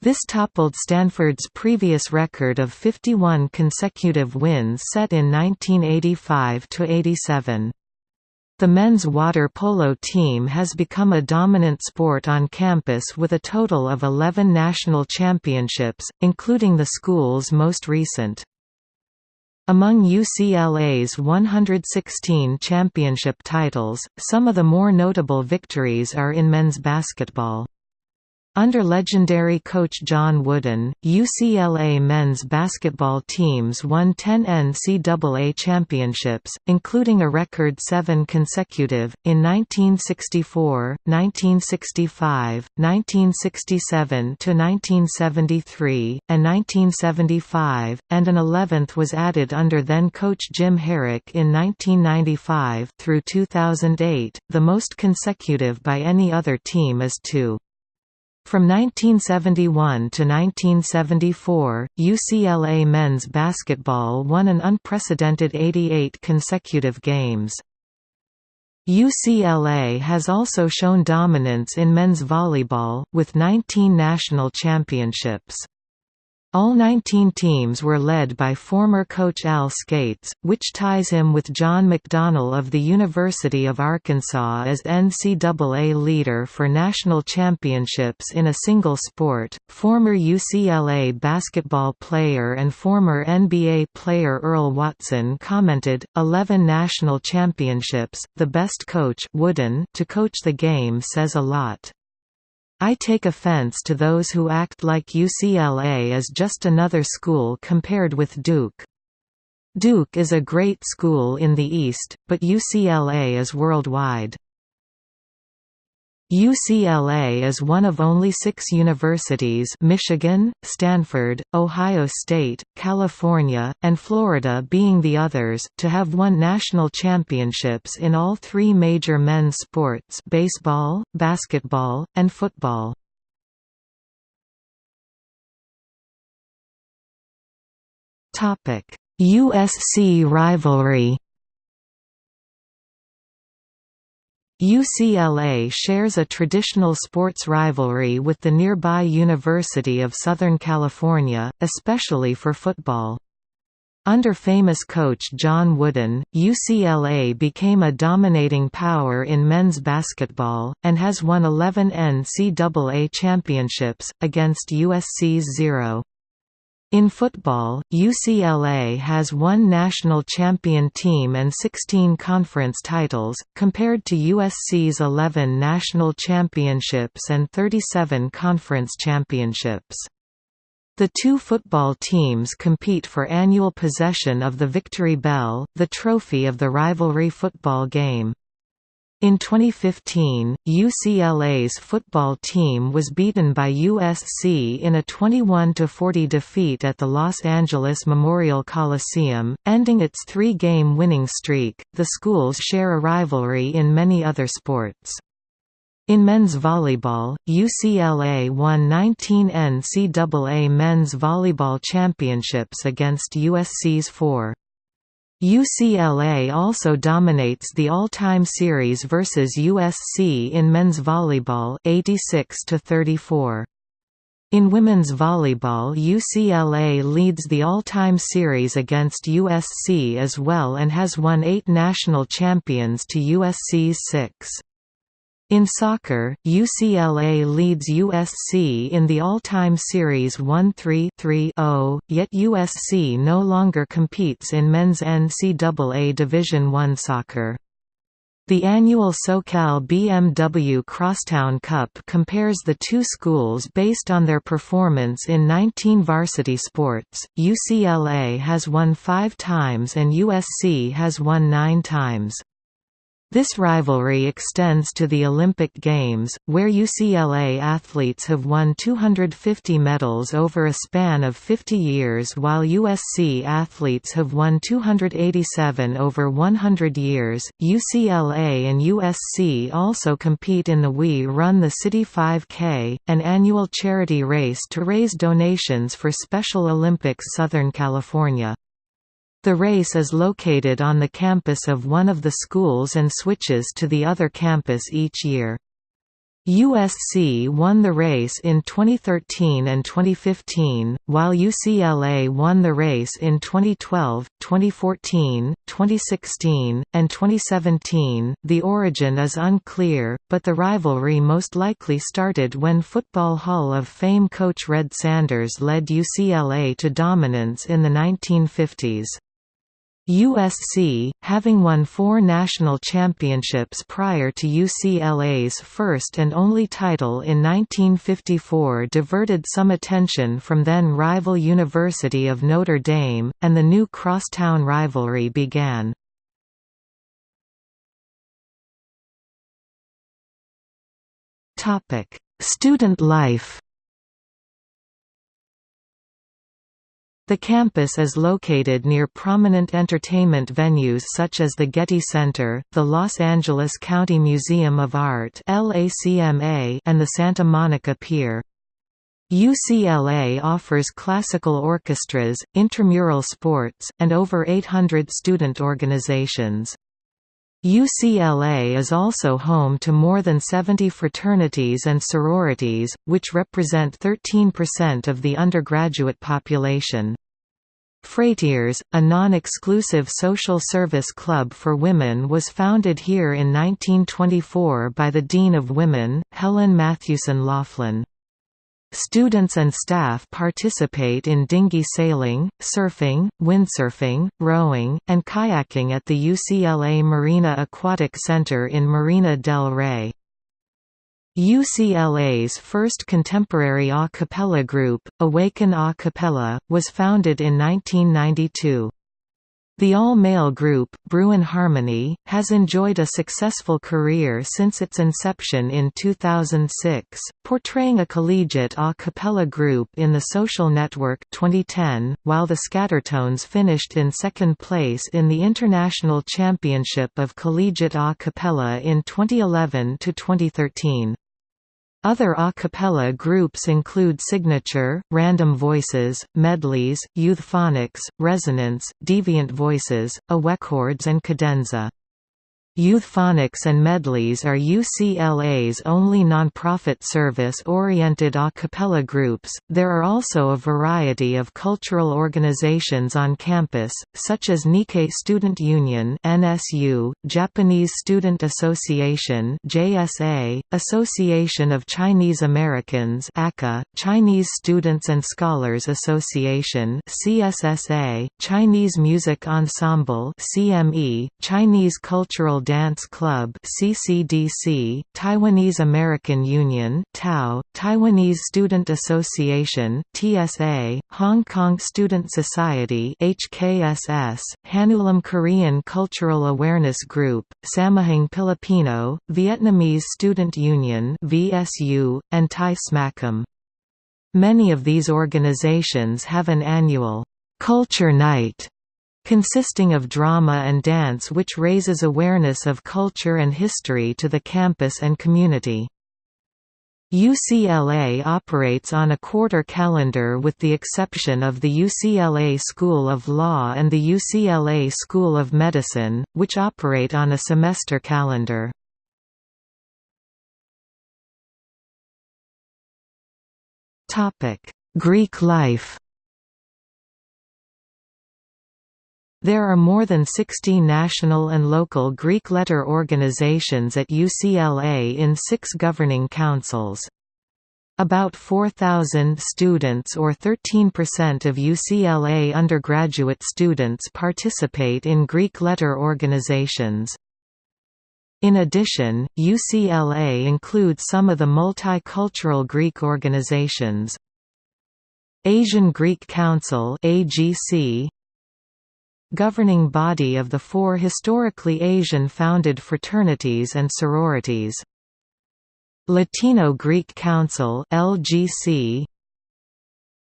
This toppled Stanford's previous record of 51 consecutive wins set in 1985–87. The men's water polo team has become a dominant sport on campus with a total of 11 national championships, including the school's most recent. Among UCLA's 116 championship titles, some of the more notable victories are in men's basketball. Under legendary coach John Wooden, UCLA men's basketball teams won 10 NCAA championships, including a record seven consecutive, in 1964, 1965, 1967–1973, and 1975, and an 11th was added under then-coach Jim Harrick in 1995 through 2008, the most consecutive by any other team is two. From 1971 to 1974, UCLA men's basketball won an unprecedented 88 consecutive games. UCLA has also shown dominance in men's volleyball, with 19 national championships. All 19 teams were led by former coach Al Scates, which ties him with John McDonnell of the University of Arkansas as NCAA leader for national championships in a single sport. Former UCLA basketball player and former NBA player Earl Watson commented, 11 national championships, the best coach Wooden to coach the game says a lot. I take offense to those who act like UCLA is just another school compared with Duke. Duke is a great school in the East, but UCLA is worldwide. UCLA is one of only six universities Michigan, Stanford, Ohio State, California, and Florida being the others to have won national championships in all three major men's sports baseball, basketball, and football. USC rivalry UCLA shares a traditional sports rivalry with the nearby University of Southern California, especially for football. Under famous coach John Wooden, UCLA became a dominating power in men's basketball, and has won 11 NCAA championships, against USC's zero. In football, UCLA has one national champion team and 16 conference titles, compared to USC's 11 national championships and 37 conference championships. The two football teams compete for annual possession of the Victory Bell, the trophy of the rivalry football game. In 2015, UCLA's football team was beaten by USC in a 21–40 defeat at the Los Angeles Memorial Coliseum, ending its three-game winning streak. The schools share a rivalry in many other sports. In men's volleyball, UCLA won 19 NCAA men's volleyball championships against USC's four. UCLA also dominates the all-time series versus USC in men's volleyball 86 to 34. In women's volleyball UCLA leads the all-time series against USC as well and has won eight national champions to USC's six. In soccer, UCLA leads USC in the all-time series 1-3-3-0, yet USC no longer competes in men's NCAA Division I soccer. The annual SoCal BMW Crosstown Cup compares the two schools based on their performance in 19 varsity sports. UCLA has won five times and USC has won nine times. This rivalry extends to the Olympic Games, where UCLA athletes have won 250 medals over a span of 50 years while USC athletes have won 287 over 100 years. UCLA and USC also compete in the We Run the City 5K, an annual charity race to raise donations for Special Olympics Southern California. The race is located on the campus of one of the schools and switches to the other campus each year. USC won the race in 2013 and 2015, while UCLA won the race in 2012, 2014, 2016, and 2017. The origin is unclear, but the rivalry most likely started when Football Hall of Fame coach Red Sanders led UCLA to dominance in the 1950s. USC, having won four national championships prior to UCLA's first and only title in 1954 diverted some attention from then-rival University of Notre Dame, and the new crosstown rivalry began. Student life The campus is located near prominent entertainment venues such as the Getty Center, the Los Angeles County Museum of Art and the Santa Monica Pier. UCLA offers classical orchestras, intramural sports, and over 800 student organizations. UCLA is also home to more than 70 fraternities and sororities, which represent 13% of the undergraduate population. Phrateres, a non-exclusive social service club for women was founded here in 1924 by the Dean of Women, Helen Mathewson Laughlin. Students and staff participate in dinghy sailing, surfing, windsurfing, rowing, and kayaking at the UCLA Marina Aquatic Center in Marina del Rey. UCLA's first contemporary a cappella group, Awaken a Cappella, was founded in 1992. The all-male group, Bruin Harmony, has enjoyed a successful career since its inception in 2006, portraying a collegiate a cappella group in The Social Network 2010, while the Scattertones finished in second place in the International Championship of Collegiate a cappella in 2011–2013. Other a cappella groups include Signature, Random Voices, Medleys, Youthphonics, Resonance, Deviant Voices, Awecords and Cadenza. Youthphonics and Medleys are UCLA's only nonprofit service-oriented a cappella groups. There are also a variety of cultural organizations on campus, such as Nikkei Student Union (NSU), Japanese Student Association (JSA), Association of Chinese Americans (ACA), Chinese Students and Scholars Association (CSSA), Chinese Music Ensemble (CME), Chinese Cultural Dance Club CCDC, Taiwanese American Union Tao, Taiwanese Student Association TSA, Hong Kong Student Society HKSS, Hanulim Korean Cultural Awareness Group, Samahang Pilipino, Vietnamese Student Union VSU, and Thai SMACM. Many of these organizations have an annual Culture Night consisting of drama and dance which raises awareness of culture and history to the campus and community. UCLA operates on a quarter calendar with the exception of the UCLA School of Law and the UCLA School of Medicine, which operate on a semester calendar. Greek life There are more than 60 national and local Greek letter organizations at UCLA in six governing councils. About 4,000 students or 13% of UCLA undergraduate students participate in Greek letter organizations. In addition, UCLA includes some of the multicultural Greek organizations. Asian Greek Council AGC, governing body of the four historically Asian-founded fraternities and sororities. Latino Greek Council LGC,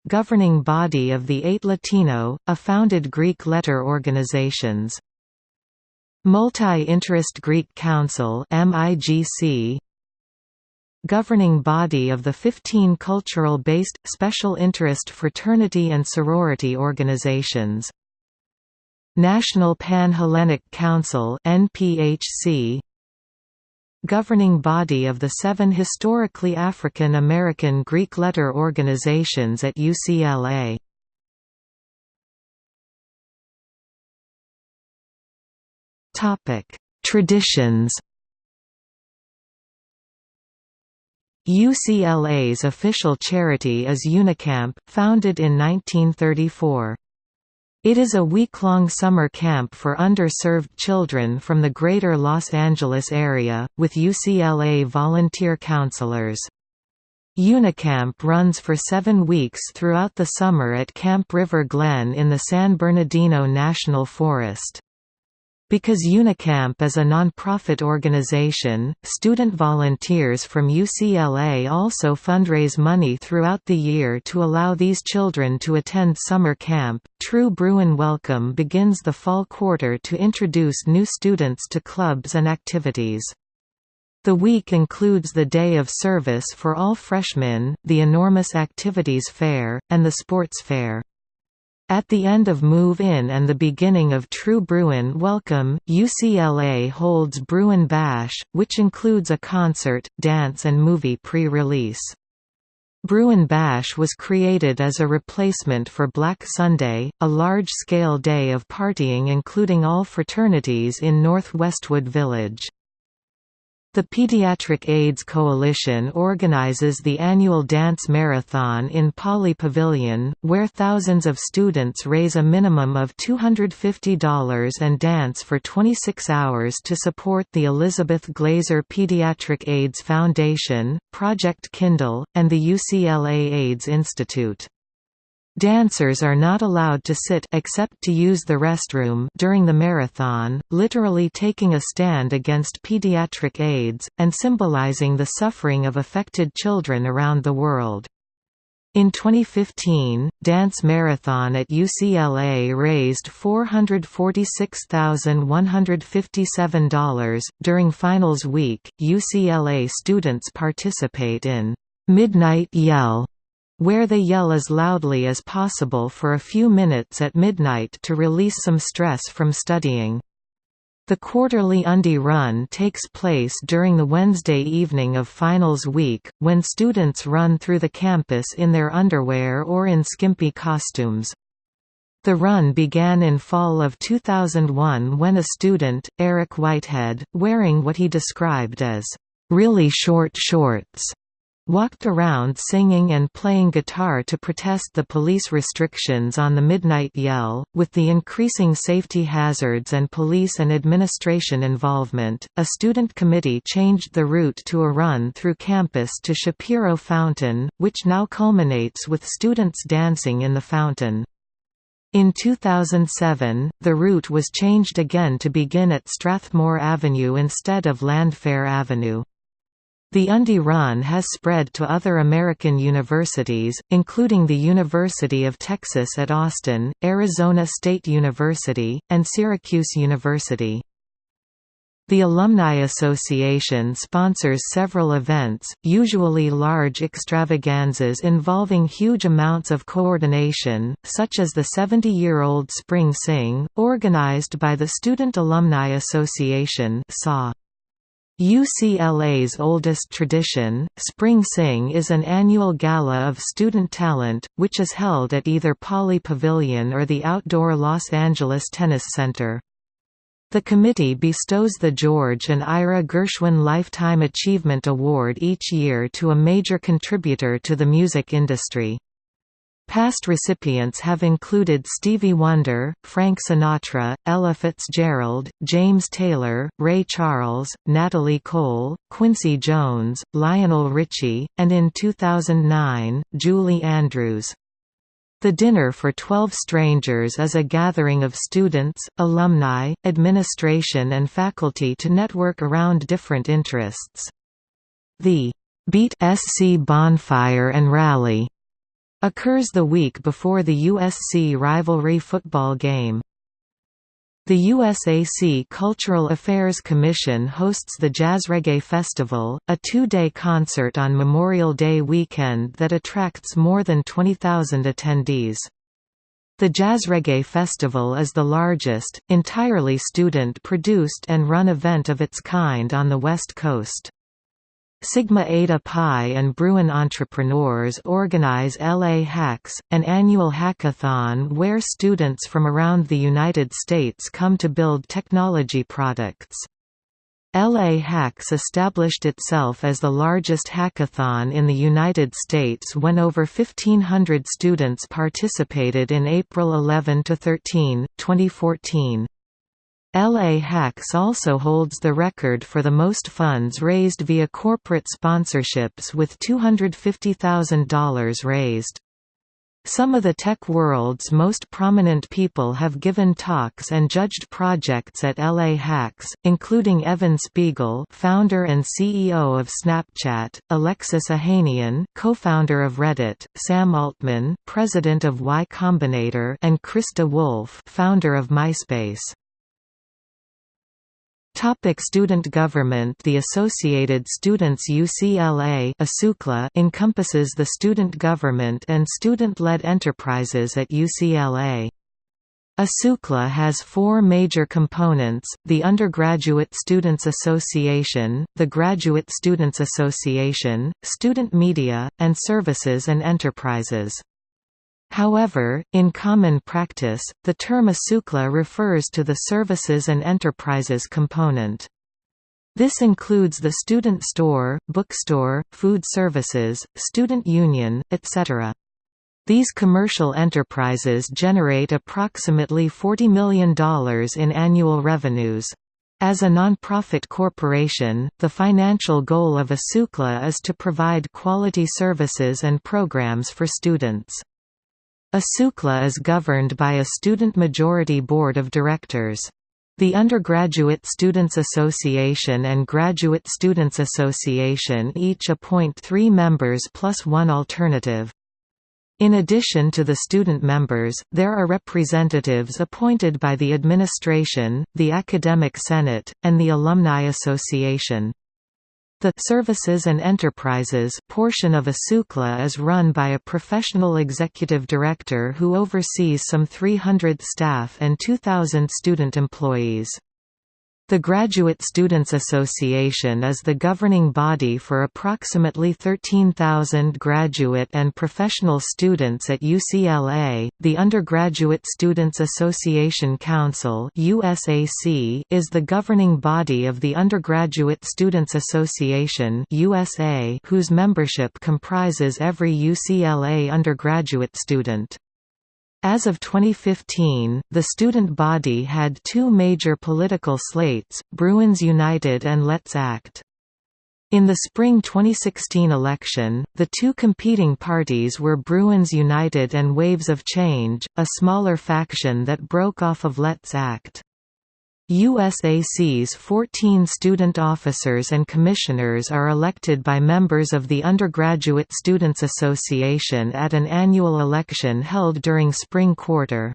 governing body of the eight Latino, a founded Greek letter organizations. Multi-Interest Greek Council MIGC, governing body of the 15 cultural-based, special interest fraternity and sorority organizations. National Pan-Hellenic Council NPHC governing body of the seven historically African American Greek letter organizations at UCLA. Traditions UCLA's official charity is Unicamp, founded in 1934. It is a week-long summer camp for underserved children from the greater Los Angeles area, with UCLA volunteer counselors. Unicamp runs for seven weeks throughout the summer at Camp River Glen in the San Bernardino National Forest. Because Unicamp is a non-profit organization, student volunteers from UCLA also fundraise money throughout the year to allow these children to attend summer camp. True Bruin Welcome begins the fall quarter to introduce new students to clubs and activities. The week includes the Day of Service for all freshmen, the enormous Activities Fair, and the Sports Fair. At the end of Move In and the beginning of True Bruin Welcome, UCLA holds Bruin Bash, which includes a concert, dance and movie pre-release. Bruin Bash was created as a replacement for Black Sunday, a large-scale day of partying including all fraternities in North Westwood Village. The Pediatric AIDS Coalition organizes the annual dance marathon in Pauley Pavilion, where thousands of students raise a minimum of $250 and dance for 26 hours to support the Elizabeth Glaser Pediatric AIDS Foundation, Project Kindle, and the UCLA AIDS Institute. Dancers are not allowed to sit except to use the restroom during the marathon, literally taking a stand against pediatric AIDS, and symbolizing the suffering of affected children around the world. In 2015, Dance Marathon at UCLA raised $446,157. During finals week, UCLA students participate in Midnight Yell where they yell as loudly as possible for a few minutes at midnight to release some stress from studying. The quarterly Undie Run takes place during the Wednesday evening of finals week, when students run through the campus in their underwear or in skimpy costumes. The run began in fall of 2001 when a student, Eric Whitehead, wearing what he described as, "...really short shorts," walked around singing and playing guitar to protest the police restrictions on the Midnight Yell. With the increasing safety hazards and police and administration involvement, a student committee changed the route to a run through campus to Shapiro Fountain, which now culminates with students dancing in the fountain. In 2007, the route was changed again to begin at Strathmore Avenue instead of Landfair Avenue. The Undie Run has spread to other American universities, including the University of Texas at Austin, Arizona State University, and Syracuse University. The Alumni Association sponsors several events, usually large extravaganzas involving huge amounts of coordination, such as the 70-year-old Spring Sing, organized by the Student Alumni Association SAW. UCLA's oldest tradition, Spring Sing is an annual gala of student talent, which is held at either Pauley Pavilion or the outdoor Los Angeles Tennis Center. The committee bestows the George and Ira Gershwin Lifetime Achievement Award each year to a major contributor to the music industry. Past recipients have included Stevie Wonder, Frank Sinatra, Ella Fitzgerald, James Taylor, Ray Charles, Natalie Cole, Quincy Jones, Lionel Richie, and in 2009, Julie Andrews. The Dinner for Twelve Strangers is a gathering of students, alumni, administration and faculty to network around different interests. The Beat SC Bonfire and Rally occurs the week before the USC rivalry football game. The USAC Cultural Affairs Commission hosts the Jazz Reggae Festival, a two-day concert on Memorial Day weekend that attracts more than 20,000 attendees. The Jazz Reggae Festival is the largest, entirely student-produced and run event of its kind on the West Coast. Sigma Eta Pi and Bruin Entrepreneurs organize LA Hacks, an annual hackathon where students from around the United States come to build technology products. LA Hacks established itself as the largest hackathon in the United States when over 1,500 students participated in April 11–13, 2014. LA Hacks also holds the record for the most funds raised via corporate sponsorships with $250,000 raised. Some of the tech world's most prominent people have given talks and judged projects at LA Hacks, including Evan Spiegel, founder and CEO of Snapchat, Alexis Ohanian, co-founder of Reddit, Sam Altman, president of Y Combinator, and Chris DeWolfe, founder of MySpace. Topic student government The Associated Students UCLA encompasses the student government and student-led enterprises at UCLA. ASUCLA has four major components, the Undergraduate Students Association, the Graduate Students Association, Student Media, and Services and Enterprises. However, in common practice, the term ASUCLA refers to the Services and Enterprises component. This includes the student store, bookstore, food services, student union, etc. These commercial enterprises generate approximately $40 million in annual revenues. As a nonprofit corporation, the financial goal of ASUCLA is to provide quality services and programs for students. ASUCLA is governed by a student majority board of directors. The Undergraduate Students Association and Graduate Students Association each appoint three members plus one alternative. In addition to the student members, there are representatives appointed by the administration, the Academic Senate, and the Alumni Association. The Services and Enterprises portion of ASUCLA is run by a professional executive director who oversees some 300 staff and 2,000 student employees. The Graduate Students Association is the governing body for approximately 13,000 graduate and professional students at UCLA. The Undergraduate Students Association Council (USAC) is the governing body of the Undergraduate Students Association (USA), whose membership comprises every UCLA undergraduate student. As of 2015, the student body had two major political slates, Bruins United and Let's Act. In the spring 2016 election, the two competing parties were Bruins United and Waves of Change, a smaller faction that broke off of Let's Act. USAC's 14 student officers and commissioners are elected by members of the Undergraduate Students Association at an annual election held during spring quarter.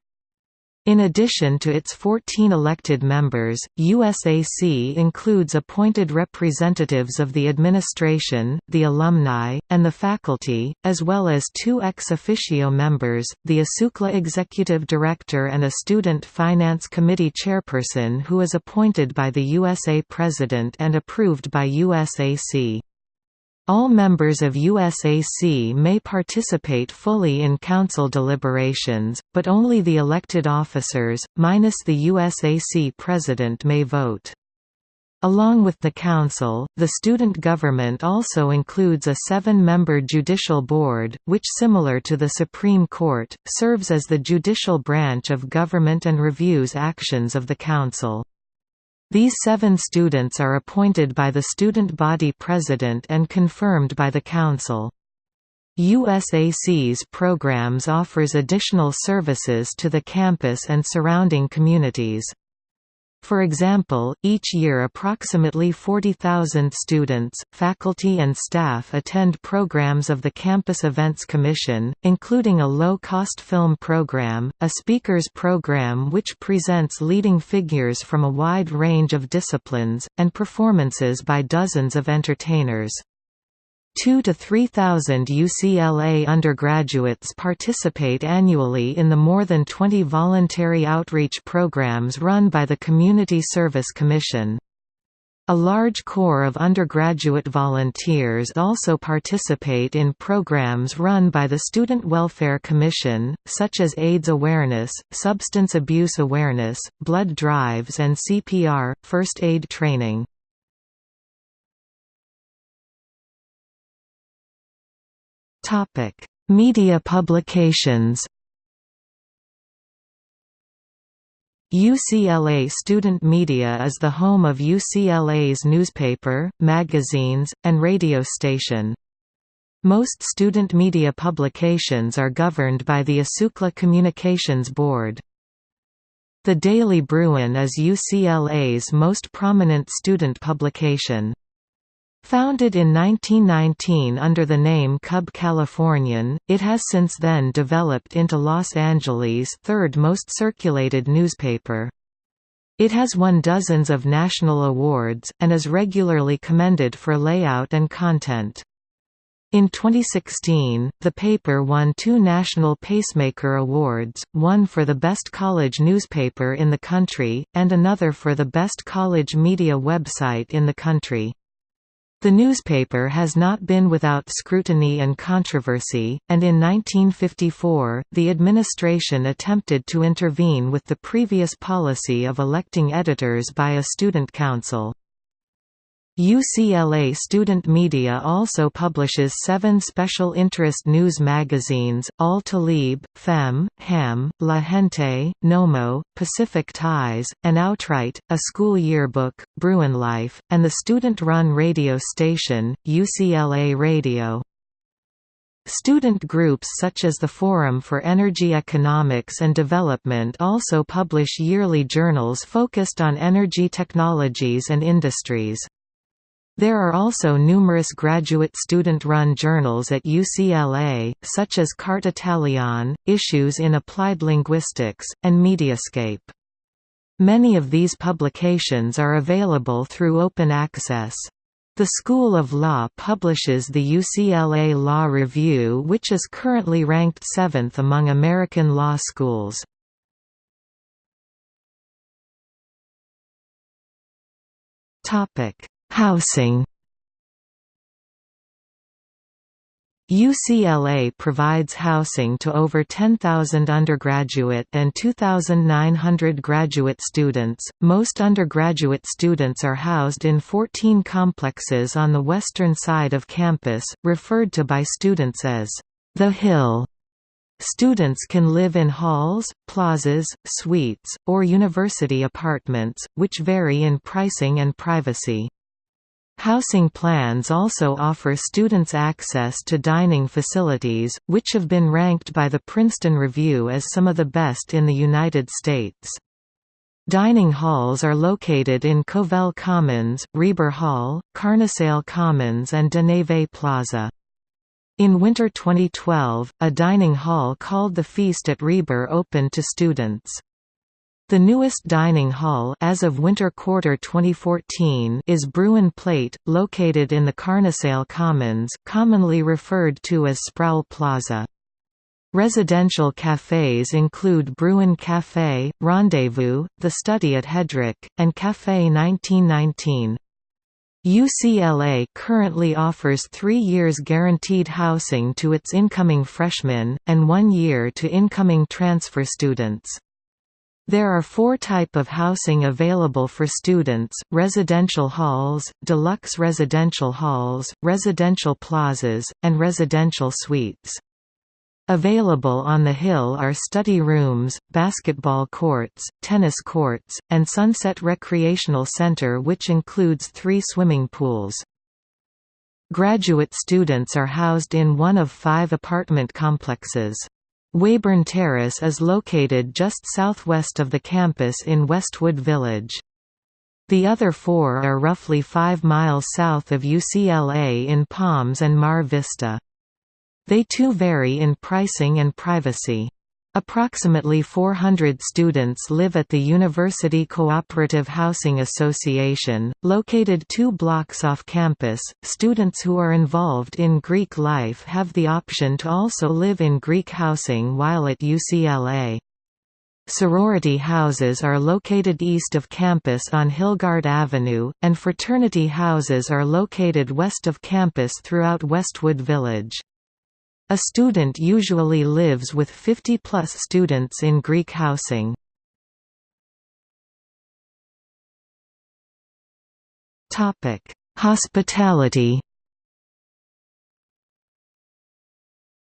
In addition to its 14 elected members, USAC includes appointed representatives of the administration, the alumni, and the faculty, as well as two ex officio members, the ASUCLA Executive Director and a Student Finance Committee Chairperson who is appointed by the USA President and approved by USAC. All members of USAC may participate fully in council deliberations, but only the elected officers, minus the USAC president may vote. Along with the council, the student government also includes a seven-member judicial board, which similar to the Supreme Court, serves as the judicial branch of government and reviews actions of the council. These seven students are appointed by the student body president and confirmed by the council. USAC's programs offers additional services to the campus and surrounding communities. For example, each year approximately 40,000 students, faculty and staff attend programs of the Campus Events Commission, including a low-cost film program, a speakers program which presents leading figures from a wide range of disciplines, and performances by dozens of entertainers. 2 to 3,000 UCLA undergraduates participate annually in the more than 20 voluntary outreach programs run by the Community Service Commission. A large core of undergraduate volunteers also participate in programs run by the Student Welfare Commission, such as AIDS awareness, substance abuse awareness, blood drives and CPR, first aid training. Media publications UCLA Student Media is the home of UCLA's newspaper, magazines, and radio station. Most student media publications are governed by the ASUCLA Communications Board. The Daily Bruin is UCLA's most prominent student publication. Founded in 1919 under the name Cub Californian, it has since then developed into Los Angeles' third most circulated newspaper. It has won dozens of national awards, and is regularly commended for layout and content. In 2016, the paper won two National Pacemaker Awards, one for the Best College Newspaper in the country, and another for the Best College Media Website in the country. The newspaper has not been without scrutiny and controversy, and in 1954, the administration attempted to intervene with the previous policy of electing editors by a student council. UCLA Student Media also publishes seven special interest news magazines, Al Talib, Femme, Ham, La Gente, Nomo, Pacific Ties, and Outright, a school yearbook, Bruin Life, and the student-run radio station, UCLA Radio. Student groups such as the Forum for Energy Economics and Development also publish yearly journals focused on energy technologies and industries. There are also numerous graduate student-run journals at UCLA, such as Carte Italiane, Issues in Applied Linguistics, and Mediascape. Many of these publications are available through open access. The School of Law publishes the UCLA Law Review which is currently ranked seventh among American law schools. Topic Housing UCLA provides housing to over 10,000 undergraduate and 2,900 graduate students. Most undergraduate students are housed in 14 complexes on the western side of campus, referred to by students as the Hill. Students can live in halls, plazas, suites, or university apartments, which vary in pricing and privacy. Housing plans also offer students access to dining facilities, which have been ranked by the Princeton Review as some of the best in the United States. Dining halls are located in Covell Commons, Rieber Hall, Carnesale Commons and Deneve Plaza. In winter 2012, a dining hall called the Feast at Rieber opened to students. The newest dining hall as of winter quarter 2014 is Bruin Plate, located in the Carnesale Commons commonly referred to as Sproul Plaza. Residential cafes include Bruin Café, Rendezvous, The Study at Hedrick, and Café 1919. UCLA currently offers three years guaranteed housing to its incoming freshmen, and one year to incoming transfer students. There are four type of housing available for students, residential halls, deluxe residential halls, residential plazas, and residential suites. Available on the Hill are study rooms, basketball courts, tennis courts, and Sunset Recreational Center which includes three swimming pools. Graduate students are housed in one of five apartment complexes. Weyburn Terrace is located just southwest of the campus in Westwood Village. The other four are roughly 5 miles south of UCLA in Palms and Mar Vista. They too vary in pricing and privacy. Approximately 400 students live at the University Cooperative Housing Association, located two blocks off campus. Students who are involved in Greek life have the option to also live in Greek housing while at UCLA. Sorority houses are located east of campus on Hilgard Avenue, and fraternity houses are located west of campus throughout Westwood Village. A student usually lives with 50-plus students in Greek housing. Hospitality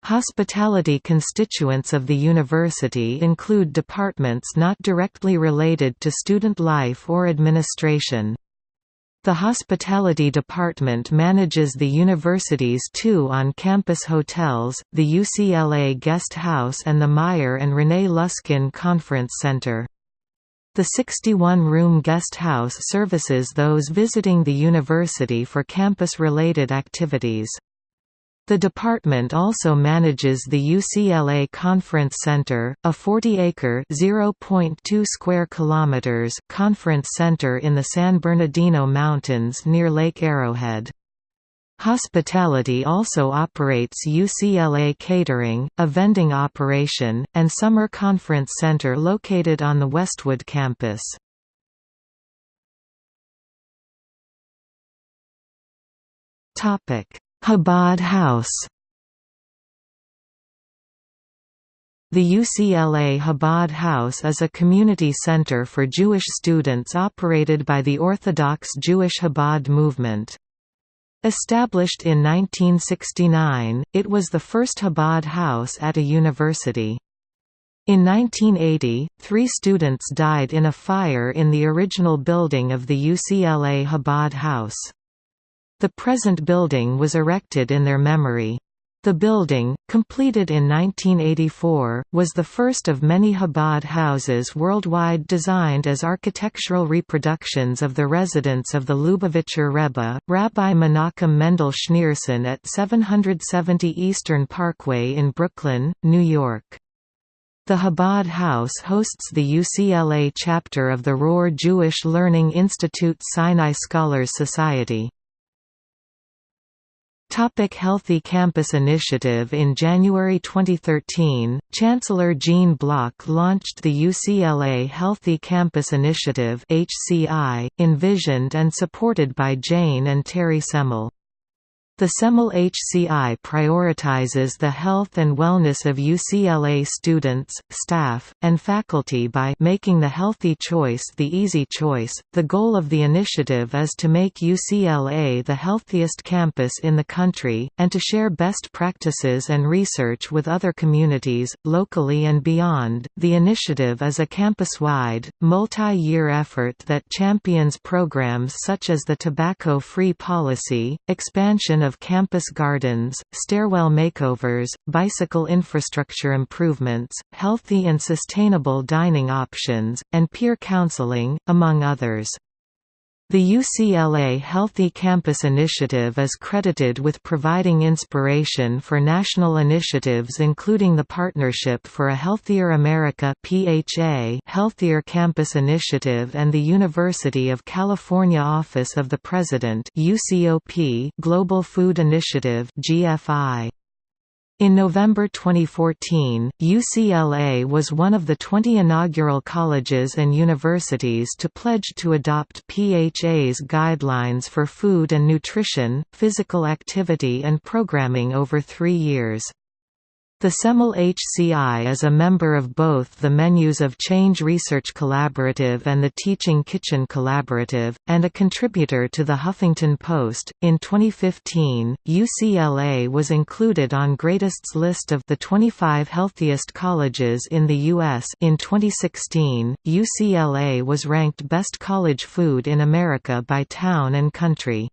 Hospitality constituents of the university include departments not directly related to student life or administration. The Hospitality Department manages the university's two on-campus hotels, the UCLA Guest House and the Meyer and Renee Luskin Conference Center. The 61-room guest house services those visiting the university for campus-related activities. The department also manages the UCLA Conference Center, a 40-acre (0.2 square kilometers) conference center in the San Bernardino Mountains near Lake Arrowhead. Hospitality also operates UCLA Catering, a vending operation, and summer conference center located on the Westwood campus. Topic: Chabad House The UCLA Chabad House is a community center for Jewish students operated by the Orthodox Jewish Chabad movement. Established in 1969, it was the first Chabad house at a university. In 1980, three students died in a fire in the original building of the UCLA Chabad House. The present building was erected in their memory. The building, completed in 1984, was the first of many Chabad houses worldwide designed as architectural reproductions of the residence of the Lubavitcher Rebbe, Rabbi Menachem Mendel Schneerson at 770 Eastern Parkway in Brooklyn, New York. The Chabad House hosts the UCLA chapter of the Rohr Jewish Learning Institute Sinai Scholars Society. Topic Healthy Campus Initiative In January 2013, Chancellor Gene Block launched the UCLA Healthy Campus Initiative HCI, envisioned and supported by Jane and Terry Semel. The Semel HCI prioritizes the health and wellness of UCLA students, staff, and faculty by making the healthy choice the easy choice. The goal of the initiative is to make UCLA the healthiest campus in the country, and to share best practices and research with other communities, locally and beyond. The initiative is a campus wide, multi year effort that champions programs such as the tobacco free policy, expansion of campus gardens, stairwell makeovers, bicycle infrastructure improvements, healthy and sustainable dining options, and peer counseling, among others. The UCLA Healthy Campus Initiative is credited with providing inspiration for national initiatives including the Partnership for a Healthier America PHA Healthier Campus Initiative and the University of California Office of the President UCOP Global Food Initiative GFI. In November 2014, UCLA was one of the 20 inaugural colleges and universities to pledge to adopt PHA's guidelines for food and nutrition, physical activity and programming over three years. The Semel HCI is a member of both the Menus of Change Research Collaborative and the Teaching Kitchen Collaborative, and a contributor to the Huffington Post. In 2015, UCLA was included on Greatist's list of the 25 healthiest colleges in the U.S. In 2016, UCLA was ranked Best College Food in America by Town and Country.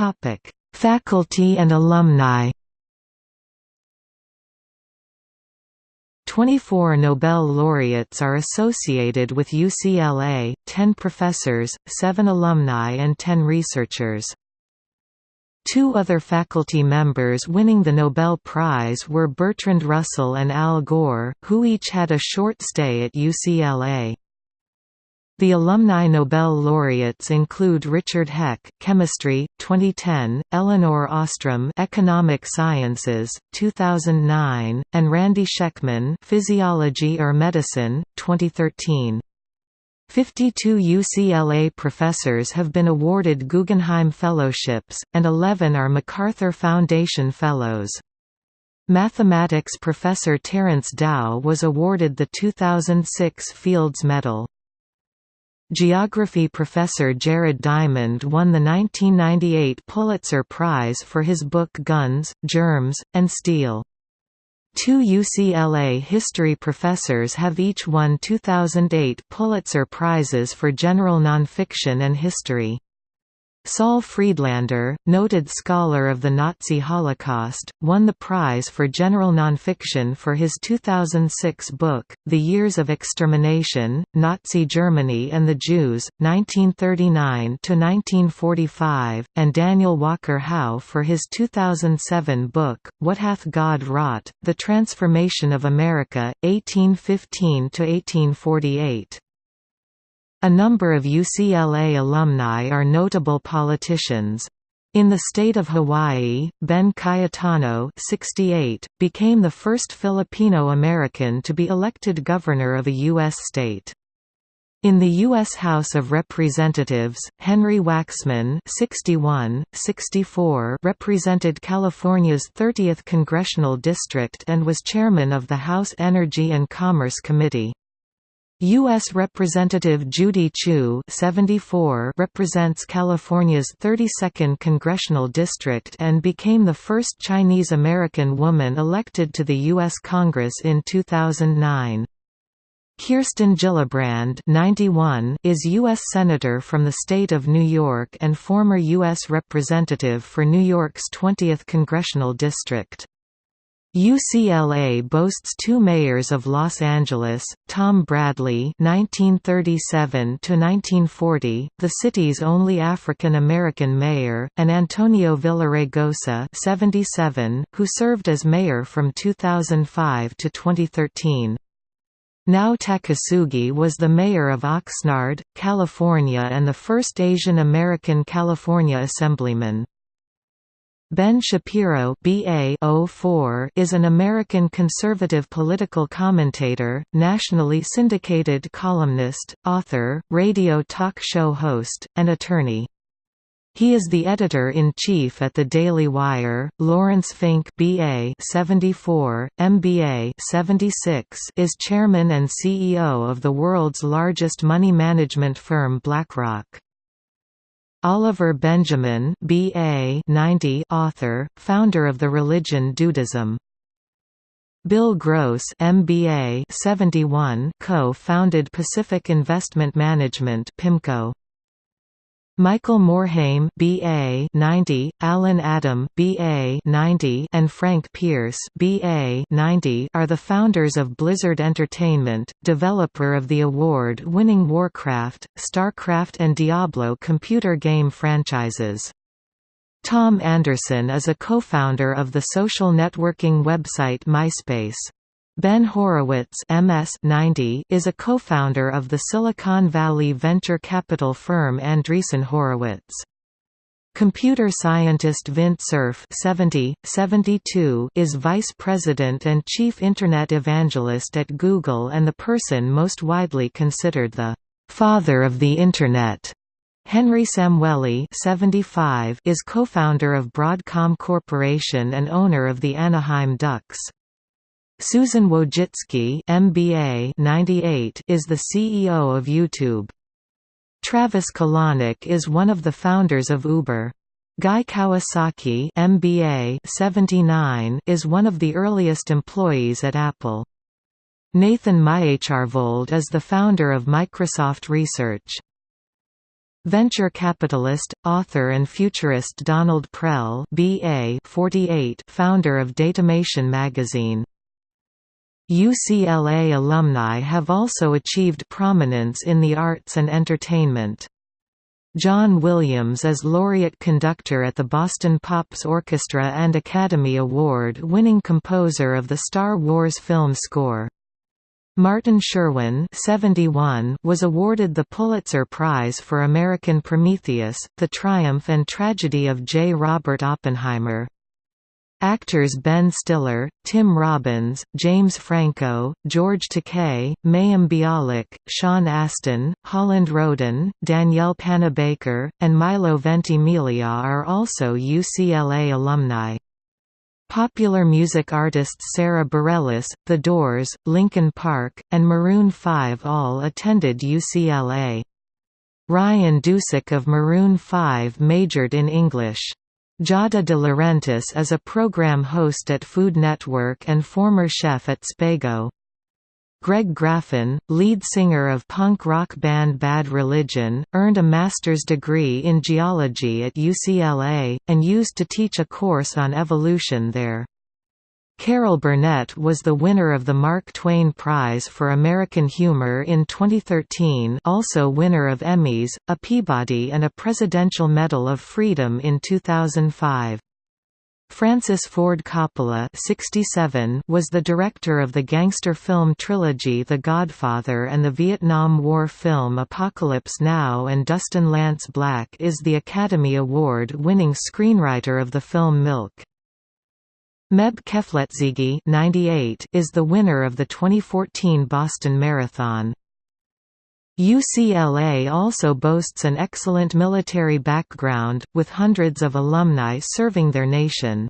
Topic: Faculty and alumni. 24 Nobel laureates are associated with UCLA, 10 professors, 7 alumni and 10 researchers. Two other faculty members winning the Nobel Prize were Bertrand Russell and Al Gore, who each had a short stay at UCLA. The alumni Nobel laureates include Richard Heck, Chemistry, 2010, Elinor Ostrom, Economic Sciences, 2009, and Randy Schekman, Physiology or Medicine, 2013. 52 UCLA professors have been awarded Guggenheim Fellowships, and 11 are MacArthur Foundation Fellows. Mathematics professor Terence Tao was awarded the 2006 Fields Medal. Geography professor Jared Diamond won the 1998 Pulitzer Prize for his book Guns, Germs, and Steel. Two UCLA history professors have each won 2008 Pulitzer Prizes for general nonfiction and history. Saul Friedlander, noted scholar of the Nazi Holocaust, won the prize for general nonfiction for his 2006 book, The Years of Extermination, Nazi Germany and the Jews, 1939–1945, and Daniel Walker Howe for his 2007 book, What Hath God Wrought? The Transformation of America, 1815–1848. A number of UCLA alumni are notable politicians. In the state of Hawaii, Ben Cayetano 68, became the first Filipino-American to be elected governor of a U.S. state. In the U.S. House of Representatives, Henry Waxman 61, 64 represented California's 30th congressional district and was chairman of the House Energy and Commerce Committee. U.S. Representative Judy Chu 74 represents California's 32nd congressional district and became the first Chinese-American woman elected to the U.S. Congress in 2009. Kirsten Gillibrand 91 is U.S. Senator from the state of New York and former U.S. Representative for New York's 20th congressional district. UCLA boasts two mayors of Los Angeles, Tom Bradley (1937–1940), the city's only African American mayor, and Antonio Villaraigosa (77), who served as mayor from 2005 to 2013. Nao Takasugi was the mayor of Oxnard, California and the first Asian American California Assemblyman. Ben Shapiro BA 04 is an American conservative political commentator, nationally syndicated columnist, author, radio talk show host, and attorney. He is the editor-in-chief at the Daily Wire. Lawrence Fink BA 74, MBA 76 is chairman and CEO of the world's largest money management firm BlackRock. Oliver Benjamin BA 90 author, founder of the religion Dudism. Bill Gross MBA 71 co-founded Pacific Investment Management PIMCO. Michael Morhaime BA 90, Allen Adham BA 90, and Frank Pearce BA 90 are the founders of Blizzard Entertainment, developer of the award-winning Warcraft, StarCraft and Diablo computer game franchises. Tom Anderson is a co-founder of the social networking website MySpace. Ben Horowitz MS 90 is a co-founder of the Silicon Valley venture capital firm Andreessen Horowitz. Computer scientist Vint Cerf 70, 72 is vice president and chief Internet evangelist at Google and the person most widely considered the «father of the Internet». Henry Samueli 75 is co-founder of Broadcom Corporation and owner of the Anaheim Ducks. Susan Wojcicki MBA 98 is the CEO of YouTube. Travis Kalanick is one of the founders of Uber. Guy Kawasaki MBA 79 is one of the earliest employees at Apple. Nathan Myhrvold is the founder of Microsoft Research. Venture capitalist, author and futurist Donald Prell BA 48 founder of Datamation magazine UCLA alumni have also achieved prominence in the arts and entertainment. John Williams is laureate conductor at the Boston Pops Orchestra and Academy Award-winning composer of the Star Wars film score. Martin Sherwin 71 was awarded the Pulitzer Prize for American Prometheus, The Triumph and Tragedy of J. Robert Oppenheimer. Actors Ben Stiller, Tim Robbins, James Franco, George Takei, Mayim Bialik, Sean Astin, Holland Roden, Danielle Panabaker, and Milo Ventimiglia are also UCLA alumni. Popular music artists Sara Bareilles, The Doors, Linkin Park, and Maroon 5 all attended UCLA. Ryan Dusick of Maroon 5 majored in English. Giada De Laurentiis is a program host at Food Network and former chef at Spago. Greg Graffin, lead singer of punk rock band Bad Religion, earned a master's degree in geology at UCLA, and used to teach a course on evolution there. Carol Burnett was the winner of the Mark Twain Prize for American Humor in 2013 also winner of Emmys, a Peabody and a Presidential Medal of Freedom in 2005. Francis Ford Coppola 67 was the director of the gangster film trilogy The Godfather and the Vietnam War film Apocalypse Now and Dustin Lance Black is the Academy Award-winning screenwriter of the film Milk. Meb Keflezighi 98 is the winner of the 2014 Boston Marathon. UCLA also boasts an excellent military background, with hundreds of alumni serving their nation.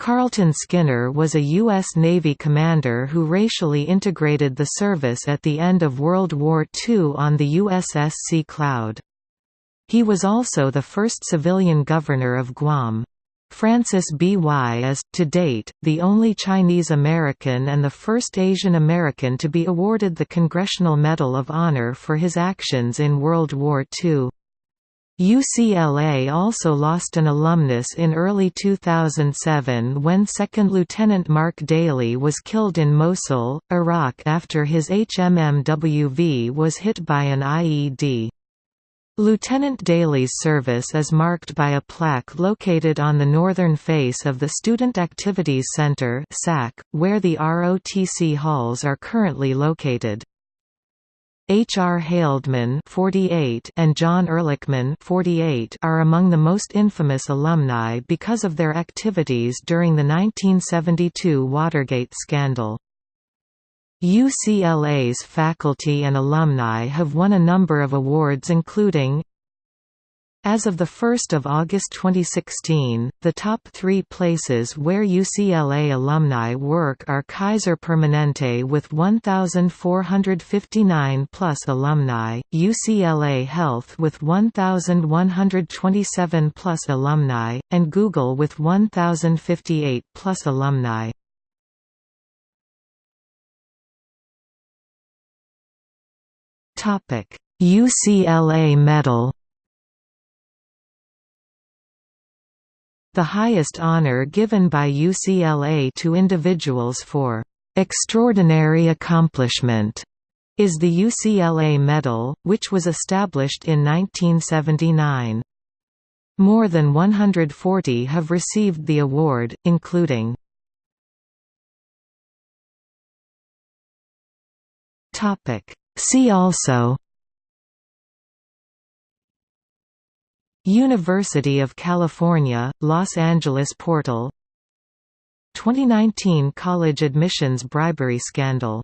Carlton Skinner was a U.S. Navy commander who racially integrated the service at the end of World War II on the USS Sea Cloud. He was also the first civilian governor of Guam. Francis B. Wai is, to date, the only Chinese American and the first Asian American to be awarded the Congressional Medal of Honor for his actions in World War II. UCLA also lost an alumnus in early 2007 when Second Lieutenant Mark Daly was killed in Mosul, Iraq after his HMMWV was hit by an IED. Lieutenant Daly's service is marked by a plaque located on the northern face of the Student Activities Center where the ROTC halls are currently located. H. R. Haldeman 48 and John Ehrlichman 48 are among the most infamous alumni because of their activities during the 1972 Watergate scandal. UCLA's faculty and alumni have won a number of awards including as of 1 August 2016, the top three places where UCLA alumni work are Kaiser Permanente with 1,459 plus alumni, UCLA Health with 1,127 plus alumni, and Google with 1,058 plus alumni. UCLA Medal The highest honor given by UCLA to individuals for "...extraordinary accomplishment." is the UCLA Medal, which was established in 1979. More than 140 have received the award, including See also University of California, Los Angeles portal 2019 college admissions bribery scandal